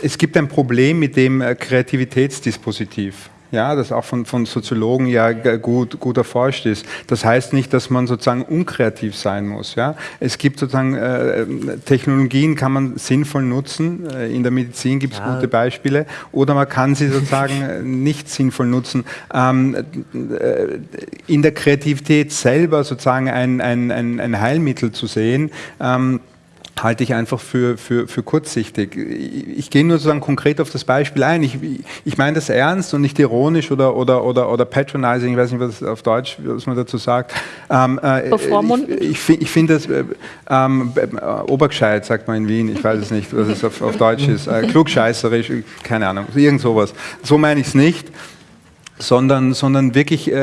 es gibt ein Problem mit dem äh, Kreativitätsdispositiv ja, das auch von, von Soziologen ja gut, gut erforscht ist. Das heißt nicht, dass man sozusagen unkreativ sein muss. Ja. Es gibt sozusagen äh, Technologien, kann man sinnvoll nutzen. Äh, in der Medizin gibt es ja. gute Beispiele. Oder man kann sie sozusagen äh, nicht sinnvoll nutzen. Ähm, äh, in der Kreativität selber sozusagen ein, ein, ein, ein Heilmittel zu sehen. Ähm, halte ich einfach für, für, für kurzsichtig. Ich, ich gehe nur sozusagen konkret auf das Beispiel ein. Ich, ich meine das ernst und nicht ironisch oder, oder, oder, oder patronizing, ich weiß nicht, was auf Deutsch, was man dazu sagt. Ähm, äh, (laughs) ich ich, ich finde das äh, ähm, äh, obergescheit, sagt man in Wien, ich weiß es nicht, was es auf, auf Deutsch ist, äh, klugscheißerisch, keine Ahnung, irgend sowas. So meine ich es nicht sondern, sondern wirklich äh,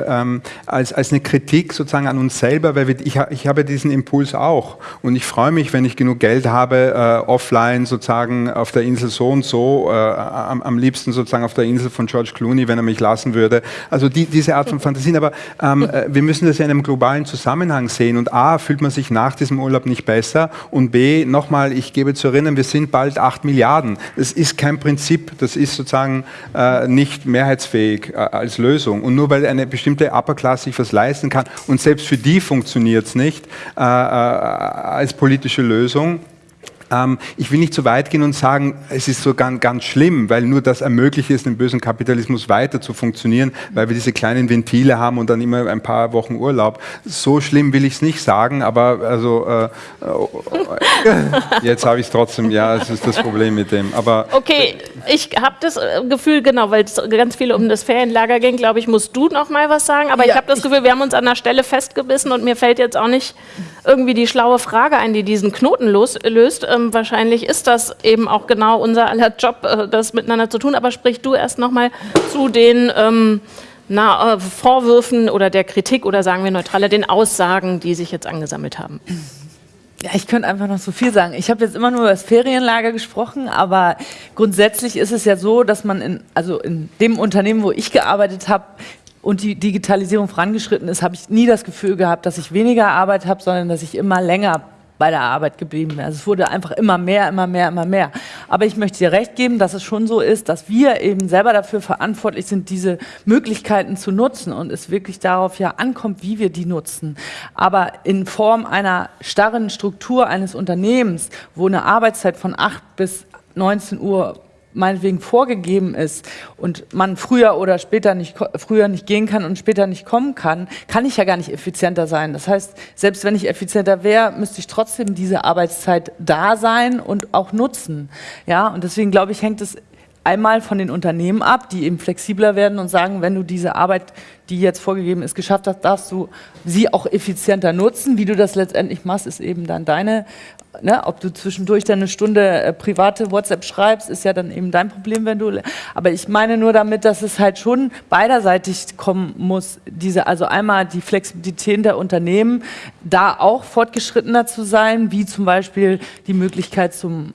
äh, ähm, als, als eine Kritik sozusagen an uns selber, weil wir, ich, ich habe diesen Impuls auch und ich freue mich, wenn ich genug Geld habe, äh, offline sozusagen auf der Insel so und so, äh, am, am, liebsten sozusagen auf der Insel von George Clooney, wenn er mich lassen würde. Also die, diese Art von Fantasien, aber ähm, äh, wir müssen das ja in einem globalen Zusammenhang sehen und A, fühlt man sich nach diesem Urlaub nicht besser und B, nochmal, ich gebe zu erinnern, wir sind bald 8 Milliarden. Das ist kein Prinzip, das ist sozusagen äh, nicht mehrheitsfähig. Weg äh, als Lösung. Und nur weil eine bestimmte Upper Class sich was leisten kann und selbst für die funktioniert es nicht äh, äh, als politische Lösung, ähm, ich will nicht zu weit gehen und sagen, es ist so ganz, ganz schlimm, weil nur das ermöglicht es, den bösen Kapitalismus weiter zu funktionieren, weil wir diese kleinen Ventile haben und dann immer ein paar Wochen Urlaub. So schlimm will ich es nicht sagen, aber also äh, äh, jetzt habe ich es trotzdem, ja, das ist das Problem mit dem. Aber okay, ich habe das äh, Gefühl, genau, weil es ganz viel um das Ferienlager ging, glaube ich, musst du noch mal was sagen, aber ja, ich habe das Gefühl, wir haben uns an der Stelle festgebissen und mir fällt jetzt auch nicht irgendwie die schlaue Frage ein, die diesen Knoten los, löst. Ähm, wahrscheinlich ist das eben auch genau unser aller Job, äh, das miteinander zu tun. Aber sprich du erst nochmal zu den ähm, na, äh, Vorwürfen oder der Kritik oder sagen wir neutraler, den Aussagen, die sich jetzt angesammelt haben. Ja, ich könnte einfach noch so viel sagen. Ich habe jetzt immer nur über das Ferienlager gesprochen, aber grundsätzlich ist es ja so, dass man in, also in dem Unternehmen, wo ich gearbeitet habe, und die Digitalisierung vorangeschritten ist, habe ich nie das Gefühl gehabt, dass ich weniger Arbeit habe, sondern dass ich immer länger bei der Arbeit geblieben wäre. Also es wurde einfach immer mehr, immer mehr, immer mehr. Aber ich möchte dir recht geben, dass es schon so ist, dass wir eben selber dafür verantwortlich sind, diese Möglichkeiten zu nutzen und es wirklich darauf ja ankommt, wie wir die nutzen. Aber in Form einer starren Struktur eines Unternehmens, wo eine Arbeitszeit von 8 bis 19 Uhr meinetwegen vorgegeben ist und man früher oder später nicht, früher nicht gehen kann und später nicht kommen kann, kann ich ja gar nicht effizienter sein. Das heißt, selbst wenn ich effizienter wäre, müsste ich trotzdem diese Arbeitszeit da sein und auch nutzen. Ja, und deswegen glaube ich, hängt es einmal von den Unternehmen ab, die eben flexibler werden und sagen, wenn du diese Arbeit, die jetzt vorgegeben ist, geschafft hast, darfst du sie auch effizienter nutzen. Wie du das letztendlich machst, ist eben dann deine Ne, ob du zwischendurch dann eine Stunde äh, private WhatsApp schreibst, ist ja dann eben dein Problem, wenn du. Aber ich meine nur damit, dass es halt schon beiderseitig kommen muss. Diese, also einmal die Flexibilität der Unternehmen, da auch fortgeschrittener zu sein, wie zum Beispiel die Möglichkeit zum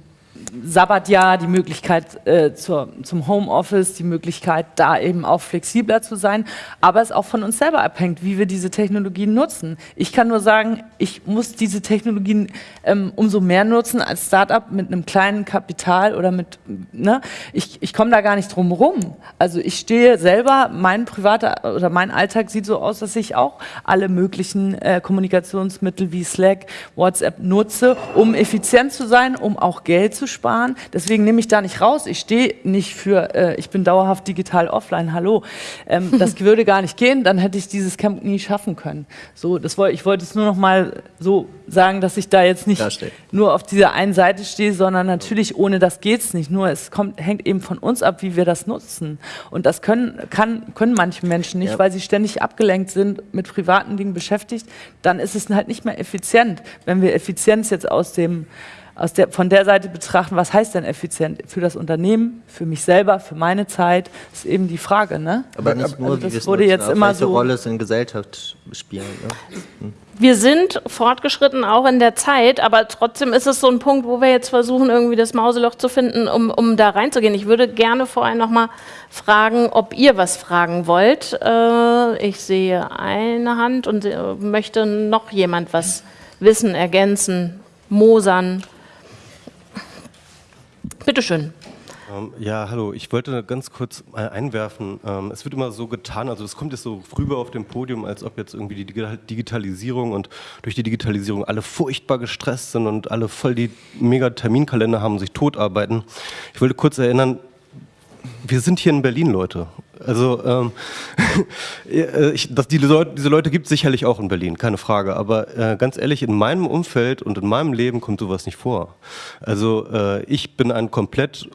Sabbatjahr, die Möglichkeit äh, zur, zum Homeoffice, die Möglichkeit, da eben auch flexibler zu sein. Aber es auch von uns selber abhängt, wie wir diese Technologien nutzen. Ich kann nur sagen, ich muss diese Technologien ähm, umso mehr nutzen als Startup mit einem kleinen Kapital oder mit, ne? Ich, ich komme da gar nicht drum rum. Also ich stehe selber, mein privater oder mein Alltag sieht so aus, dass ich auch alle möglichen äh, Kommunikationsmittel wie Slack, WhatsApp nutze, um effizient zu sein, um auch Geld zu sparen. Deswegen nehme ich da nicht raus. Ich stehe nicht für, äh, ich bin dauerhaft digital offline, hallo. Ähm, das (laughs) würde gar nicht gehen, dann hätte ich dieses Camp nie schaffen können. So, das wollte, ich wollte es nur noch mal so sagen, dass ich da jetzt nicht nur auf dieser einen Seite stehe, sondern natürlich ohne das geht es nicht. Nur es kommt, hängt eben von uns ab, wie wir das nutzen. Und das können, kann, können manche Menschen nicht, ja. weil sie ständig abgelenkt sind, mit privaten Dingen beschäftigt. Dann ist es halt nicht mehr effizient. Wenn wir Effizienz jetzt aus dem aus der, von der Seite betrachten, was heißt denn effizient für das Unternehmen, für mich selber, für meine Zeit, ist eben die Frage. Ne? Aber nicht nur, also das wurde nutzen, jetzt immer so. Rolle es in Gesellschaft spielen. Ne? Hm. Wir sind fortgeschritten auch in der Zeit, aber trotzdem ist es so ein Punkt, wo wir jetzt versuchen, irgendwie das Mauseloch zu finden, um, um da reinzugehen. Ich würde gerne vorher noch mal fragen, ob ihr was fragen wollt. Äh, ich sehe eine Hand und äh, möchte noch jemand was wissen, ergänzen, mosern. Bitte schön. Ähm, ja, hallo. Ich wollte ganz kurz einwerfen. Ähm, es wird immer so getan, also es kommt jetzt so rüber auf dem Podium, als ob jetzt irgendwie die Digitalisierung und durch die Digitalisierung alle furchtbar gestresst sind und alle voll die mega Terminkalender haben, sich totarbeiten. Ich wollte kurz erinnern, wir sind hier in Berlin, Leute. Also ähm, (laughs) äh, ich, das, die Leute, diese Leute gibt es sicherlich auch in Berlin, keine Frage. Aber äh, ganz ehrlich, in meinem Umfeld und in meinem Leben kommt sowas nicht vor. Also äh, ich bin ein komplett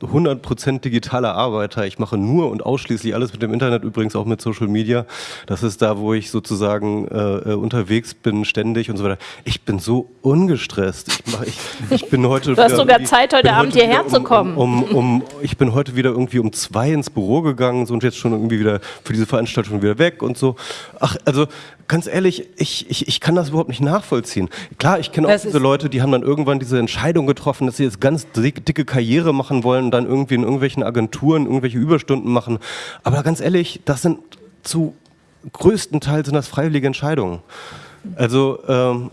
100% digitaler Arbeiter. Ich mache nur und ausschließlich alles mit dem Internet, übrigens auch mit Social Media. Das ist da, wo ich sozusagen äh, äh unterwegs bin, ständig und so weiter. Ich bin so ungestresst. Ich, mach, ich, ich bin heute. (laughs) Du hast sogar Zeit, heute Abend heute hierher zu kommen. Um, um, um, ich bin heute wieder irgendwie um zwei ins Büro gegangen so, und jetzt schon irgendwie wieder für diese Veranstaltung wieder weg und so. Ach, also ganz ehrlich, ich, ich, ich kann das überhaupt nicht nachvollziehen. Klar, ich kenne auch diese Leute, die haben dann irgendwann diese Entscheidung getroffen, dass sie jetzt ganz dicke Karriere machen wollen und dann irgendwie in irgendwelchen Agenturen irgendwelche Überstunden machen. Aber ganz ehrlich, das sind zu größten Teil sind das freiwillige Entscheidungen. Also ähm,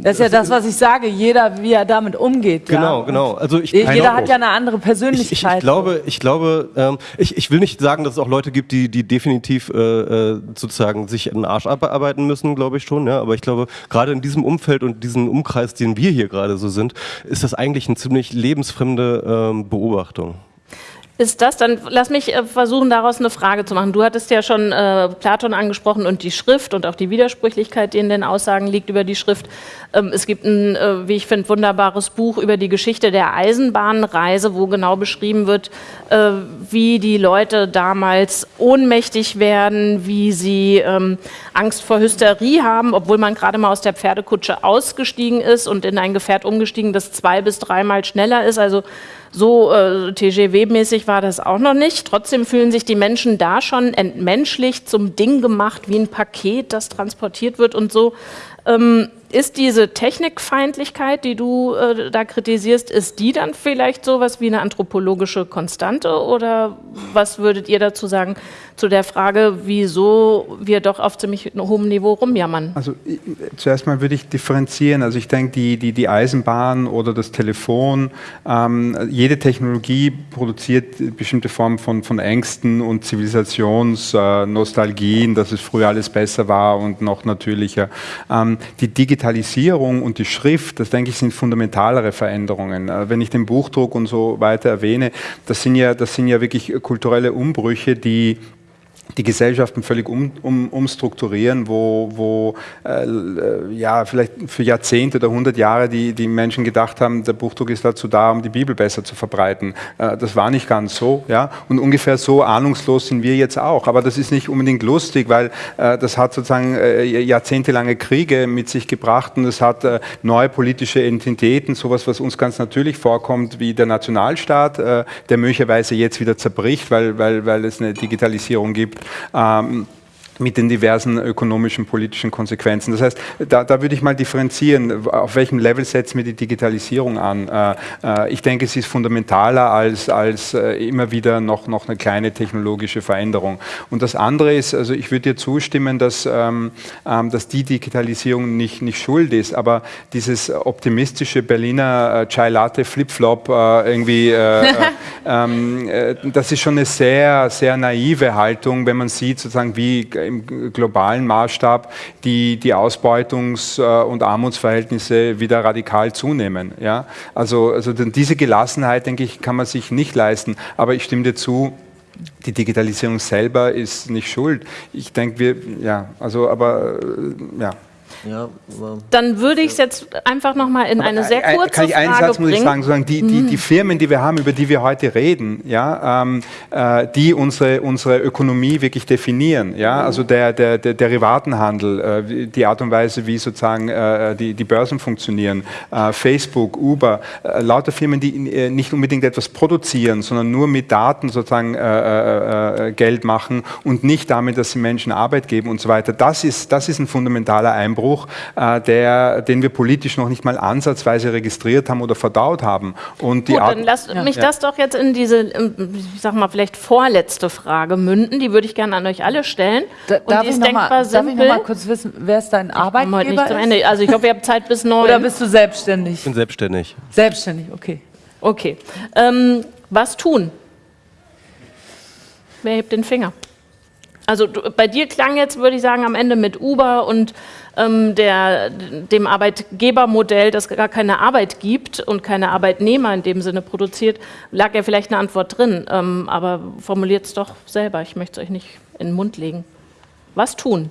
das ist ja das, was ich sage, jeder, wie er damit umgeht. Genau, ja. genau. Also ich, jeder hat ja eine andere Persönlichkeit. Ich, ich, ich glaube, ich, glaube ähm, ich, ich will nicht sagen, dass es auch Leute gibt, die, die definitiv äh, äh sozusagen sich in den Arsch abarbeiten müssen, glaube ich schon. Ja? Aber ich glaube, gerade in diesem Umfeld und diesem Umkreis, den wir hier gerade so sind, ist das eigentlich eine ziemlich lebensfremde ähm, Beobachtung ist das, dann lass mich äh, versuchen, daraus eine Frage zu machen. Du hattest ja schon äh, Platon angesprochen und die Schrift und auch die Widersprüchlichkeit, die in den Aussagen liegt über die Schrift. Ähm, es gibt ein, äh, wie ich finde, wunderbares Buch über die Geschichte der Eisenbahnreise, wo genau beschrieben wird, äh, wie die Leute damals ohnmächtig werden, wie sie ähm, Angst vor Hysterie haben, obwohl man gerade mal aus der Pferdekutsche ausgestiegen ist und in ein Gefährt umgestiegen, das zwei bis dreimal schneller ist. Also so äh, TGW-mäßig war das auch noch nicht. Trotzdem fühlen sich die Menschen da schon entmenschlicht, zum Ding gemacht, wie ein Paket, das transportiert wird und so. Ähm, ist diese Technikfeindlichkeit, die du äh, da kritisierst, ist die dann vielleicht so was wie eine anthropologische Konstante oder was würdet ihr dazu sagen zu der Frage, wieso wir doch auf ziemlich hohem Niveau rumjammern? Also ich, zuerst mal würde ich differenzieren. Also ich denke, die, die, die Eisenbahn oder das Telefon, ähm, jede Technologie produziert bestimmte Formen von, von Ängsten und Zivilisationsnostalgien, äh, dass es früher alles besser war und noch natürlicher. Ähm, die Digitalisierung Digitalisierung und die Schrift, das denke ich, sind fundamentalere Veränderungen. Äh, wenn ich den Buchdruck und so weiter erwähne, das sind ja, das sind ja wirklich kulturelle Umbrüche, die die Gesellschaften völlig um, um, umstrukturieren, wo, wo äh, ja, vielleicht für Jahrzehnte oder hundert Jahre die, die Menschen gedacht haben, der Buchdruck ist dazu da, um die Bibel besser zu verbreiten. Äh, das war nicht ganz so. Ja? Und ungefähr so ahnungslos sind wir jetzt auch. Aber das ist nicht unbedingt lustig, weil äh, das hat sozusagen äh, jahrzehntelange Kriege mit sich gebracht und es hat äh, neue politische Entitäten, sowas, was uns ganz natürlich vorkommt, wie der Nationalstaat, äh, der möglicherweise jetzt wieder zerbricht, weil, weil, weil es eine Digitalisierung gibt ähm, mit den diversen ökonomischen, politischen Konsequenzen. Das heißt, da, da, würde ich mal differenzieren, auf welchem Level setzen wir die Digitalisierung an. Äh, äh, ich denke, es ist fundamentaler als, als äh, immer wieder noch, noch eine kleine technologische Veränderung. Und das andere ist, also ich würde dir zustimmen, dass, ähm, ähm, dass die Digitalisierung nicht, nicht schuld ist, aber dieses optimistische Berliner Chai Latte Flipflop irgendwie, (laughs) ähm, das ist schon eine sehr, sehr naive Haltung, wenn man sieht, sozusagen, wie im globalen Maßstab die, die Ausbeutungs- äh, und Armutsverhältnisse wieder radikal zunehmen. Ja? Also, also diese Gelassenheit, denke ich, kann man sich nicht leisten. Aber ich stimme dir zu, die Digitalisierung selber ist nicht schuld. Ich denke, wir, ja, also, aber, äh, ja. Ja, Dann würde ich es jetzt einfach nochmal in eine sehr kurze Kann ich einen Frage Satz, muss ich sagen, sozusagen die, die, die Firmen, die wir haben, über die wir heute reden, ja, ähm, äh, die unsere, unsere Ökonomie wirklich definieren, ja, mhm. also der, der, der Derivatenhandel, äh, die Art und Weise, wie sozusagen äh, die, die Börsen funktionieren, äh, Facebook, Uber, äh, lauter Firmen, die äh, nicht unbedingt etwas produzieren, sondern nur mit Daten sozusagen Geld machen und nicht damit, dass sie Menschen Arbeit geben und so weiter. Das ist, das ist ein fundamentaler Einbruch Einbruch, äh, der, den wir politisch noch nicht mal ansatzweise registriert haben oder verdaut haben. Und die Gut, Art, dann lass ja. mich das doch jetzt in diese, ich sag mal, vielleicht vorletzte Frage münden. Die würde ich gerne an euch alle stellen. Da, darf, ich noch mal, darf ich noch mal kurz wissen, wer ist dein Arbeitgeber? Heute nicht zum Ende. Also ich hoffe, ihr habt Zeit bis neun. Oder bist du selbstständig? Ich bin selbstständig. Selbstständig, okay. Okay. Ähm, was tun? Wer hebt den Finger? Also du, bei dir klang jetzt, würde ich sagen, am Ende mit Uber und ähm, der, dem Arbeitgebermodell, das gar keine Arbeit gibt und keine Arbeitnehmer in dem Sinne produziert, lag ja vielleicht eine Antwort drin. Ähm, aber formuliert es doch selber, ich möchte es euch nicht in den Mund legen. Was tun?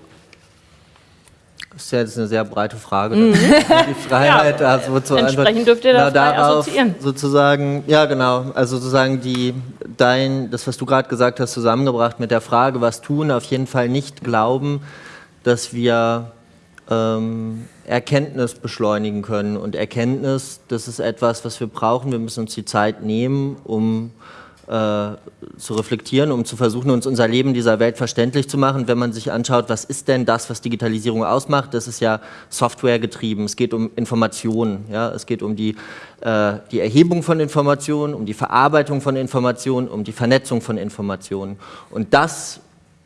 Das ist ja jetzt eine sehr breite Frage. Mhm. Die (laughs) Freiheit ja, da so zu Entsprechend dürft ihr da frei darauf assoziieren. Sozusagen, ja genau, also sozusagen die, dein, das, was du gerade gesagt hast, zusammengebracht mit der Frage, was tun, auf jeden Fall nicht glauben, dass wir ähm, Erkenntnis beschleunigen können. Und Erkenntnis, das ist etwas, was wir brauchen. Wir müssen uns die Zeit nehmen, um äh, zu reflektieren, um zu versuchen, uns unser Leben dieser Welt verständlich zu machen. Wenn man sich anschaut, was ist denn das, was Digitalisierung ausmacht, das ist ja Software getrieben. Es geht um Informationen, ja? es geht um die, äh, die Erhebung von Informationen, um die Verarbeitung von Informationen, um die Vernetzung von Informationen. Und das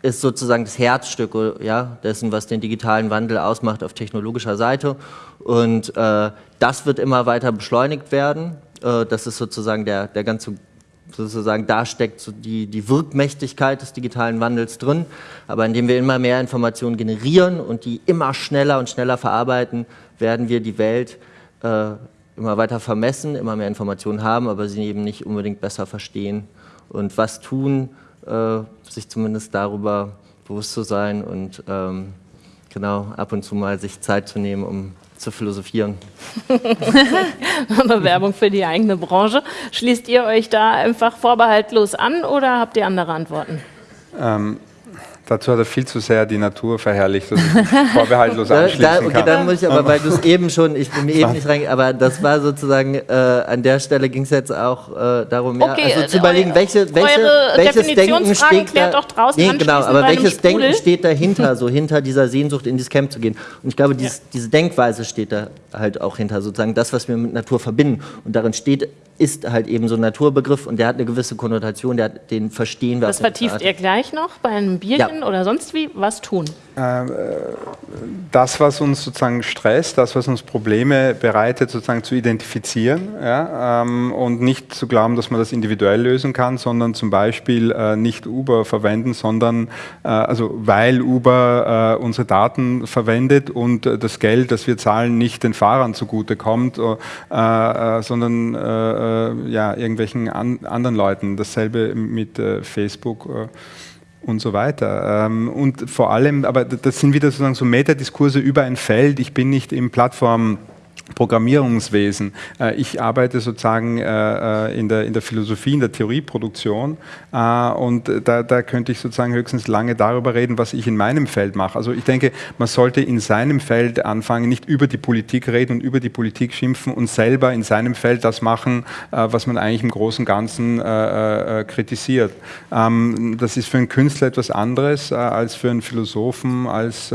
ist sozusagen das Herzstück ja, dessen, was den digitalen Wandel ausmacht auf technologischer Seite. Und äh, das wird immer weiter beschleunigt werden. Äh, das ist sozusagen der, der ganze, sozusagen da steckt so die, die Wirkmächtigkeit des digitalen Wandels drin. Aber indem wir immer mehr Informationen generieren und die immer schneller und schneller verarbeiten, werden wir die Welt äh, immer weiter vermessen, immer mehr Informationen haben, aber sie eben nicht unbedingt besser verstehen. Und was tun, äh, sich zumindest darüber bewusst zu sein und ähm, genau ab und zu mal sich Zeit zu nehmen, um zu philosophieren. Eine (laughs) Werbung für die eigene Branche. Schließt ihr euch da einfach vorbehaltlos an oder habt ihr andere Antworten? Ähm, Dazu hat er viel zu sehr die Natur verherrlicht, dass ich (laughs) vorbehaltlos anschließen da, okay, kann. Dann muss ich aber, weil du es (laughs) eben schon, ich bin mir eben nicht rein, aber das war sozusagen, äh, an der Stelle ging es jetzt auch äh, darum, okay, ja, also zu überlegen, welche, welche, welches Denken steht da, doch draußen nee, genau, aber welches Denken steht dahinter, so (laughs) hinter dieser Sehnsucht in dieses Camp zu gehen. Und ich glaube, dieses, ja. diese Denkweise steht da halt auch hinter, sozusagen das, was wir mit Natur verbinden. Und darin steht ist halt eben so ein Naturbegriff und der hat eine gewisse Konnotation, der, den verstehen wir. Das vertieft ihr gleich noch bei einem Bierchen ja. Oder sonst wie? Was tun? Ähm, äh, das, was uns sozusagen stresst, das, was uns Probleme bereitet, sozusagen zu identifizieren ja, ähm, und nicht zu glauben, dass man das individuell lösen kann, sondern zum Beispiel äh, nicht Uber verwenden, sondern äh, also weil Uber unsere Daten verwendet und das Geld, das wir zahlen, nicht den Fahrern zugutekommt, sondern ja, irgendwelchen an, anderen Leuten. Dasselbe mit Facebook und so weiter. Ähm, und vor allem, aber das sind wieder sozusagen so Metadiskurse über ein Feld. Ich bin nicht im Plattform Programmierungswesen. Äh, ich arbeite sozusagen äh, äh, in der, in der Philosophie, in der Theorieproduktion und da, da könnte ich sozusagen höchstens lange darüber reden, was ich in meinem Feld mache. Also ich denke, man sollte in seinem Feld anfangen, nicht über die Politik reden und über die Politik schimpfen und selber in seinem Feld das machen, was man eigentlich im Großen und Ganzen kritisiert. Ähm, das ist für einen Künstler etwas anderes als für einen Philosophen, als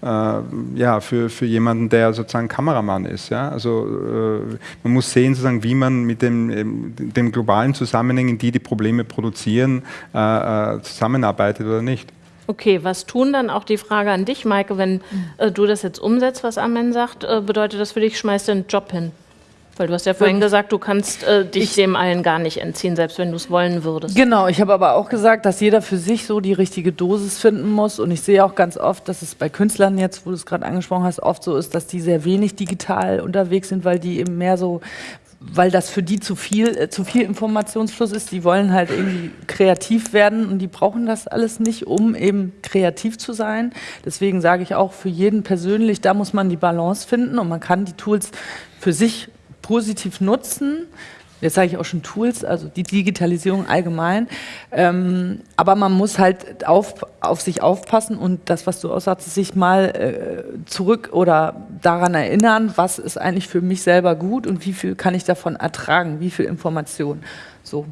ja, für, für jemanden, der sozusagen Kameramann ist. Ja? Also äh, man muss sehen, sozusagen, wie man mit dem, ähm, dem globalen Zusammenhängen, die die Probleme produzieren, äh, äh, zusammenarbeitet oder nicht. Okay, was tun dann auch die Frage an dich, Maike, wenn äh, du das jetzt umsetzt, was Amen sagt, äh, bedeutet das für dich, schmeißt du einen Job hin? Weil du hast ja vorhin gesagt, du kannst äh, dich ich, dem allen gar nicht entziehen, selbst wenn du es wollen würdest. Genau, ich habe aber auch gesagt, dass jeder für sich so die richtige Dosis finden muss. Und ich sehe auch ganz oft, dass es bei Künstlern jetzt, wo du es gerade angesprochen hast, oft so ist, dass die sehr wenig digital unterwegs sind, weil die eben mehr so weil das für die zu viel, äh, zu viel Informationsfluss ist. Die wollen halt irgendwie kreativ werden und die brauchen das alles nicht, um eben kreativ zu sein. Deswegen sage ich auch für jeden persönlich, da muss man die Balance finden und man kann die Tools für sich positiv nutzen. Jetzt sage ich auch schon Tools, also die Digitalisierung allgemein. Ähm, aber man muss halt auf, auf sich aufpassen und das, was du aussagst, sich mal äh, zurück oder daran erinnern, was ist eigentlich für mich selber gut und wie viel kann ich davon ertragen, wie viel Information. So.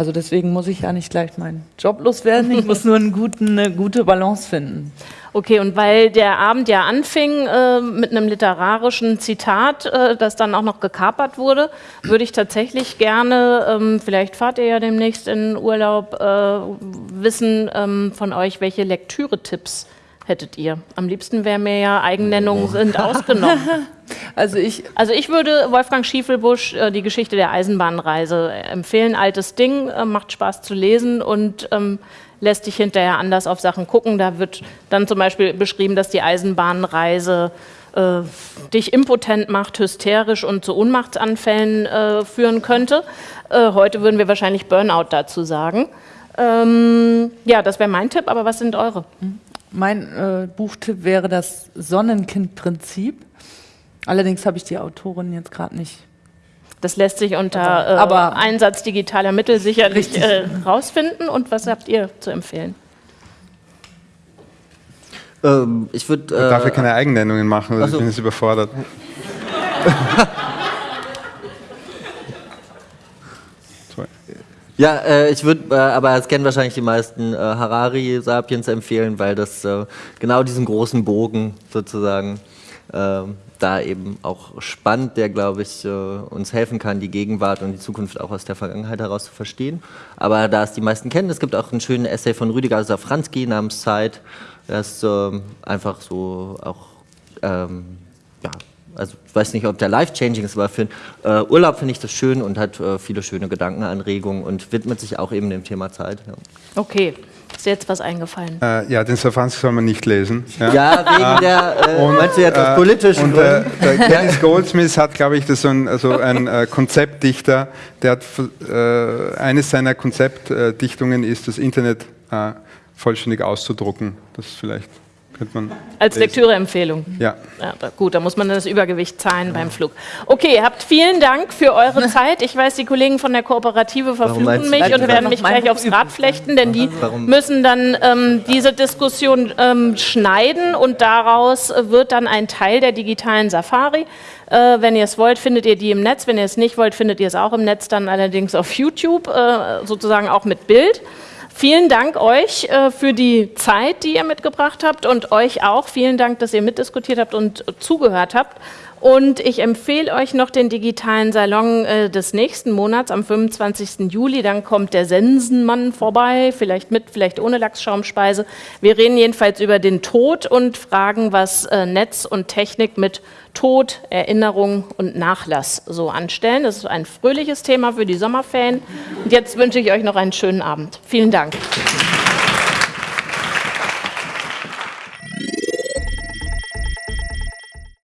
Also deswegen muss ich ja nicht gleich meinen Job loswerden, ich muss nur einen guten, eine gute Balance finden. Okay, und weil der Abend ja anfing äh, mit einem literarischen Zitat, äh, das dann auch noch gekapert wurde, würde ich tatsächlich gerne, ähm, vielleicht fahrt ihr ja demnächst in Urlaub, äh, wissen ähm, von euch, welche Lektüre-Tipps hättet ihr? Am liebsten wäre mir ja, Eigennennungen sind ausgenommen. (laughs) Also ich, also ich würde Wolfgang Schiefelbusch äh, die Geschichte der Eisenbahnreise empfehlen. Altes Ding, äh, macht Spaß zu lesen und ähm, lässt dich hinterher anders auf Sachen gucken. Da wird dann zum Beispiel beschrieben, dass die Eisenbahnreise äh, dich impotent macht, hysterisch und zu Ohnmachtsanfällen äh, führen könnte. Äh, heute würden wir wahrscheinlich Burnout dazu sagen. Ähm, ja, das wäre mein Tipp, aber was sind eure? Mein äh, Buchtipp wäre das Sonnenkind-Prinzip. Allerdings habe ich die Autorin jetzt gerade nicht das lässt sich unter äh, aber Einsatz digitaler Mittel sicherlich äh, rausfinden. Und was habt ihr zu empfehlen? Ähm, ich würde. Äh, darf ja keine Eigennennungen machen, also, ich bin jetzt überfordert. (laughs) Ja, äh, ich würde, äh, aber es kennen wahrscheinlich die meisten äh, Harari Sapiens empfehlen, weil das äh, genau diesen großen Bogen sozusagen ähm, da eben auch spannend, der, glaube ich, äh, uns helfen kann, die Gegenwart und die Zukunft auch aus der Vergangenheit heraus zu verstehen. Aber da es die meisten kennen, es gibt auch einen schönen Essay von Rüdiger Safranski namens Zeit. Das ist ähm, einfach so auch, ähm, ja, also ich weiß nicht, ob der life-changing ist, aber für äh, Urlaub finde ich das schön und hat äh, viele schöne Gedankenanregungen und widmet sich auch eben dem Thema Zeit. Ja. Okay. Ist dir jetzt was eingefallen? Äh, ja, den Safanski soll man nicht lesen. Ja, ja wegen ah. der, äh, und, meinst du etwas äh, politischen und, äh, der Dennis Goldsmith hat, glaube ich, das so ein, also ein äh, Konzeptdichter, der hat, äh, eines seiner Konzeptdichtungen ist, das Internet vollständig auszudrucken. Das ist vielleicht könnte man Als Lektüreempfehlung. Ja. ja. Gut, da muss man das Übergewicht zahlen ja. beim Flug. Okay, habt vielen Dank für eure (laughs) Zeit. Ich weiß, die Kollegen von der Kooperative verfluchen mich und werden mich gleich aufs Rad flechten, denn die Warum? müssen dann ähm, diese Diskussion ähm, schneiden und daraus wird dann ein Teil der digitalen Safari. Äh, wenn ihr es wollt, findet ihr die im Netz. Wenn ihr es nicht wollt, findet ihr es auch im Netz, dann allerdings auf YouTube, äh, sozusagen auch mit Bild. Vielen Dank euch äh, für die Zeit, die ihr mitgebracht habt und euch auch. Vielen Dank, dass ihr mitdiskutiert habt und zugehört habt. Und ich empfehle euch noch den digitalen Salon äh, des nächsten Monats am 25. Juli. Dann kommt der Sensenmann vorbei, vielleicht mit, vielleicht ohne Lachsschaumspeise. Wir reden jedenfalls über den Tod und fragen, was äh, Netz und Technik mit Tod, Erinnerung und Nachlass so anstellen. Das ist ein fröhliches Thema für die Sommerferien. Und jetzt wünsche ich euch noch einen schönen Abend. Vielen Dank.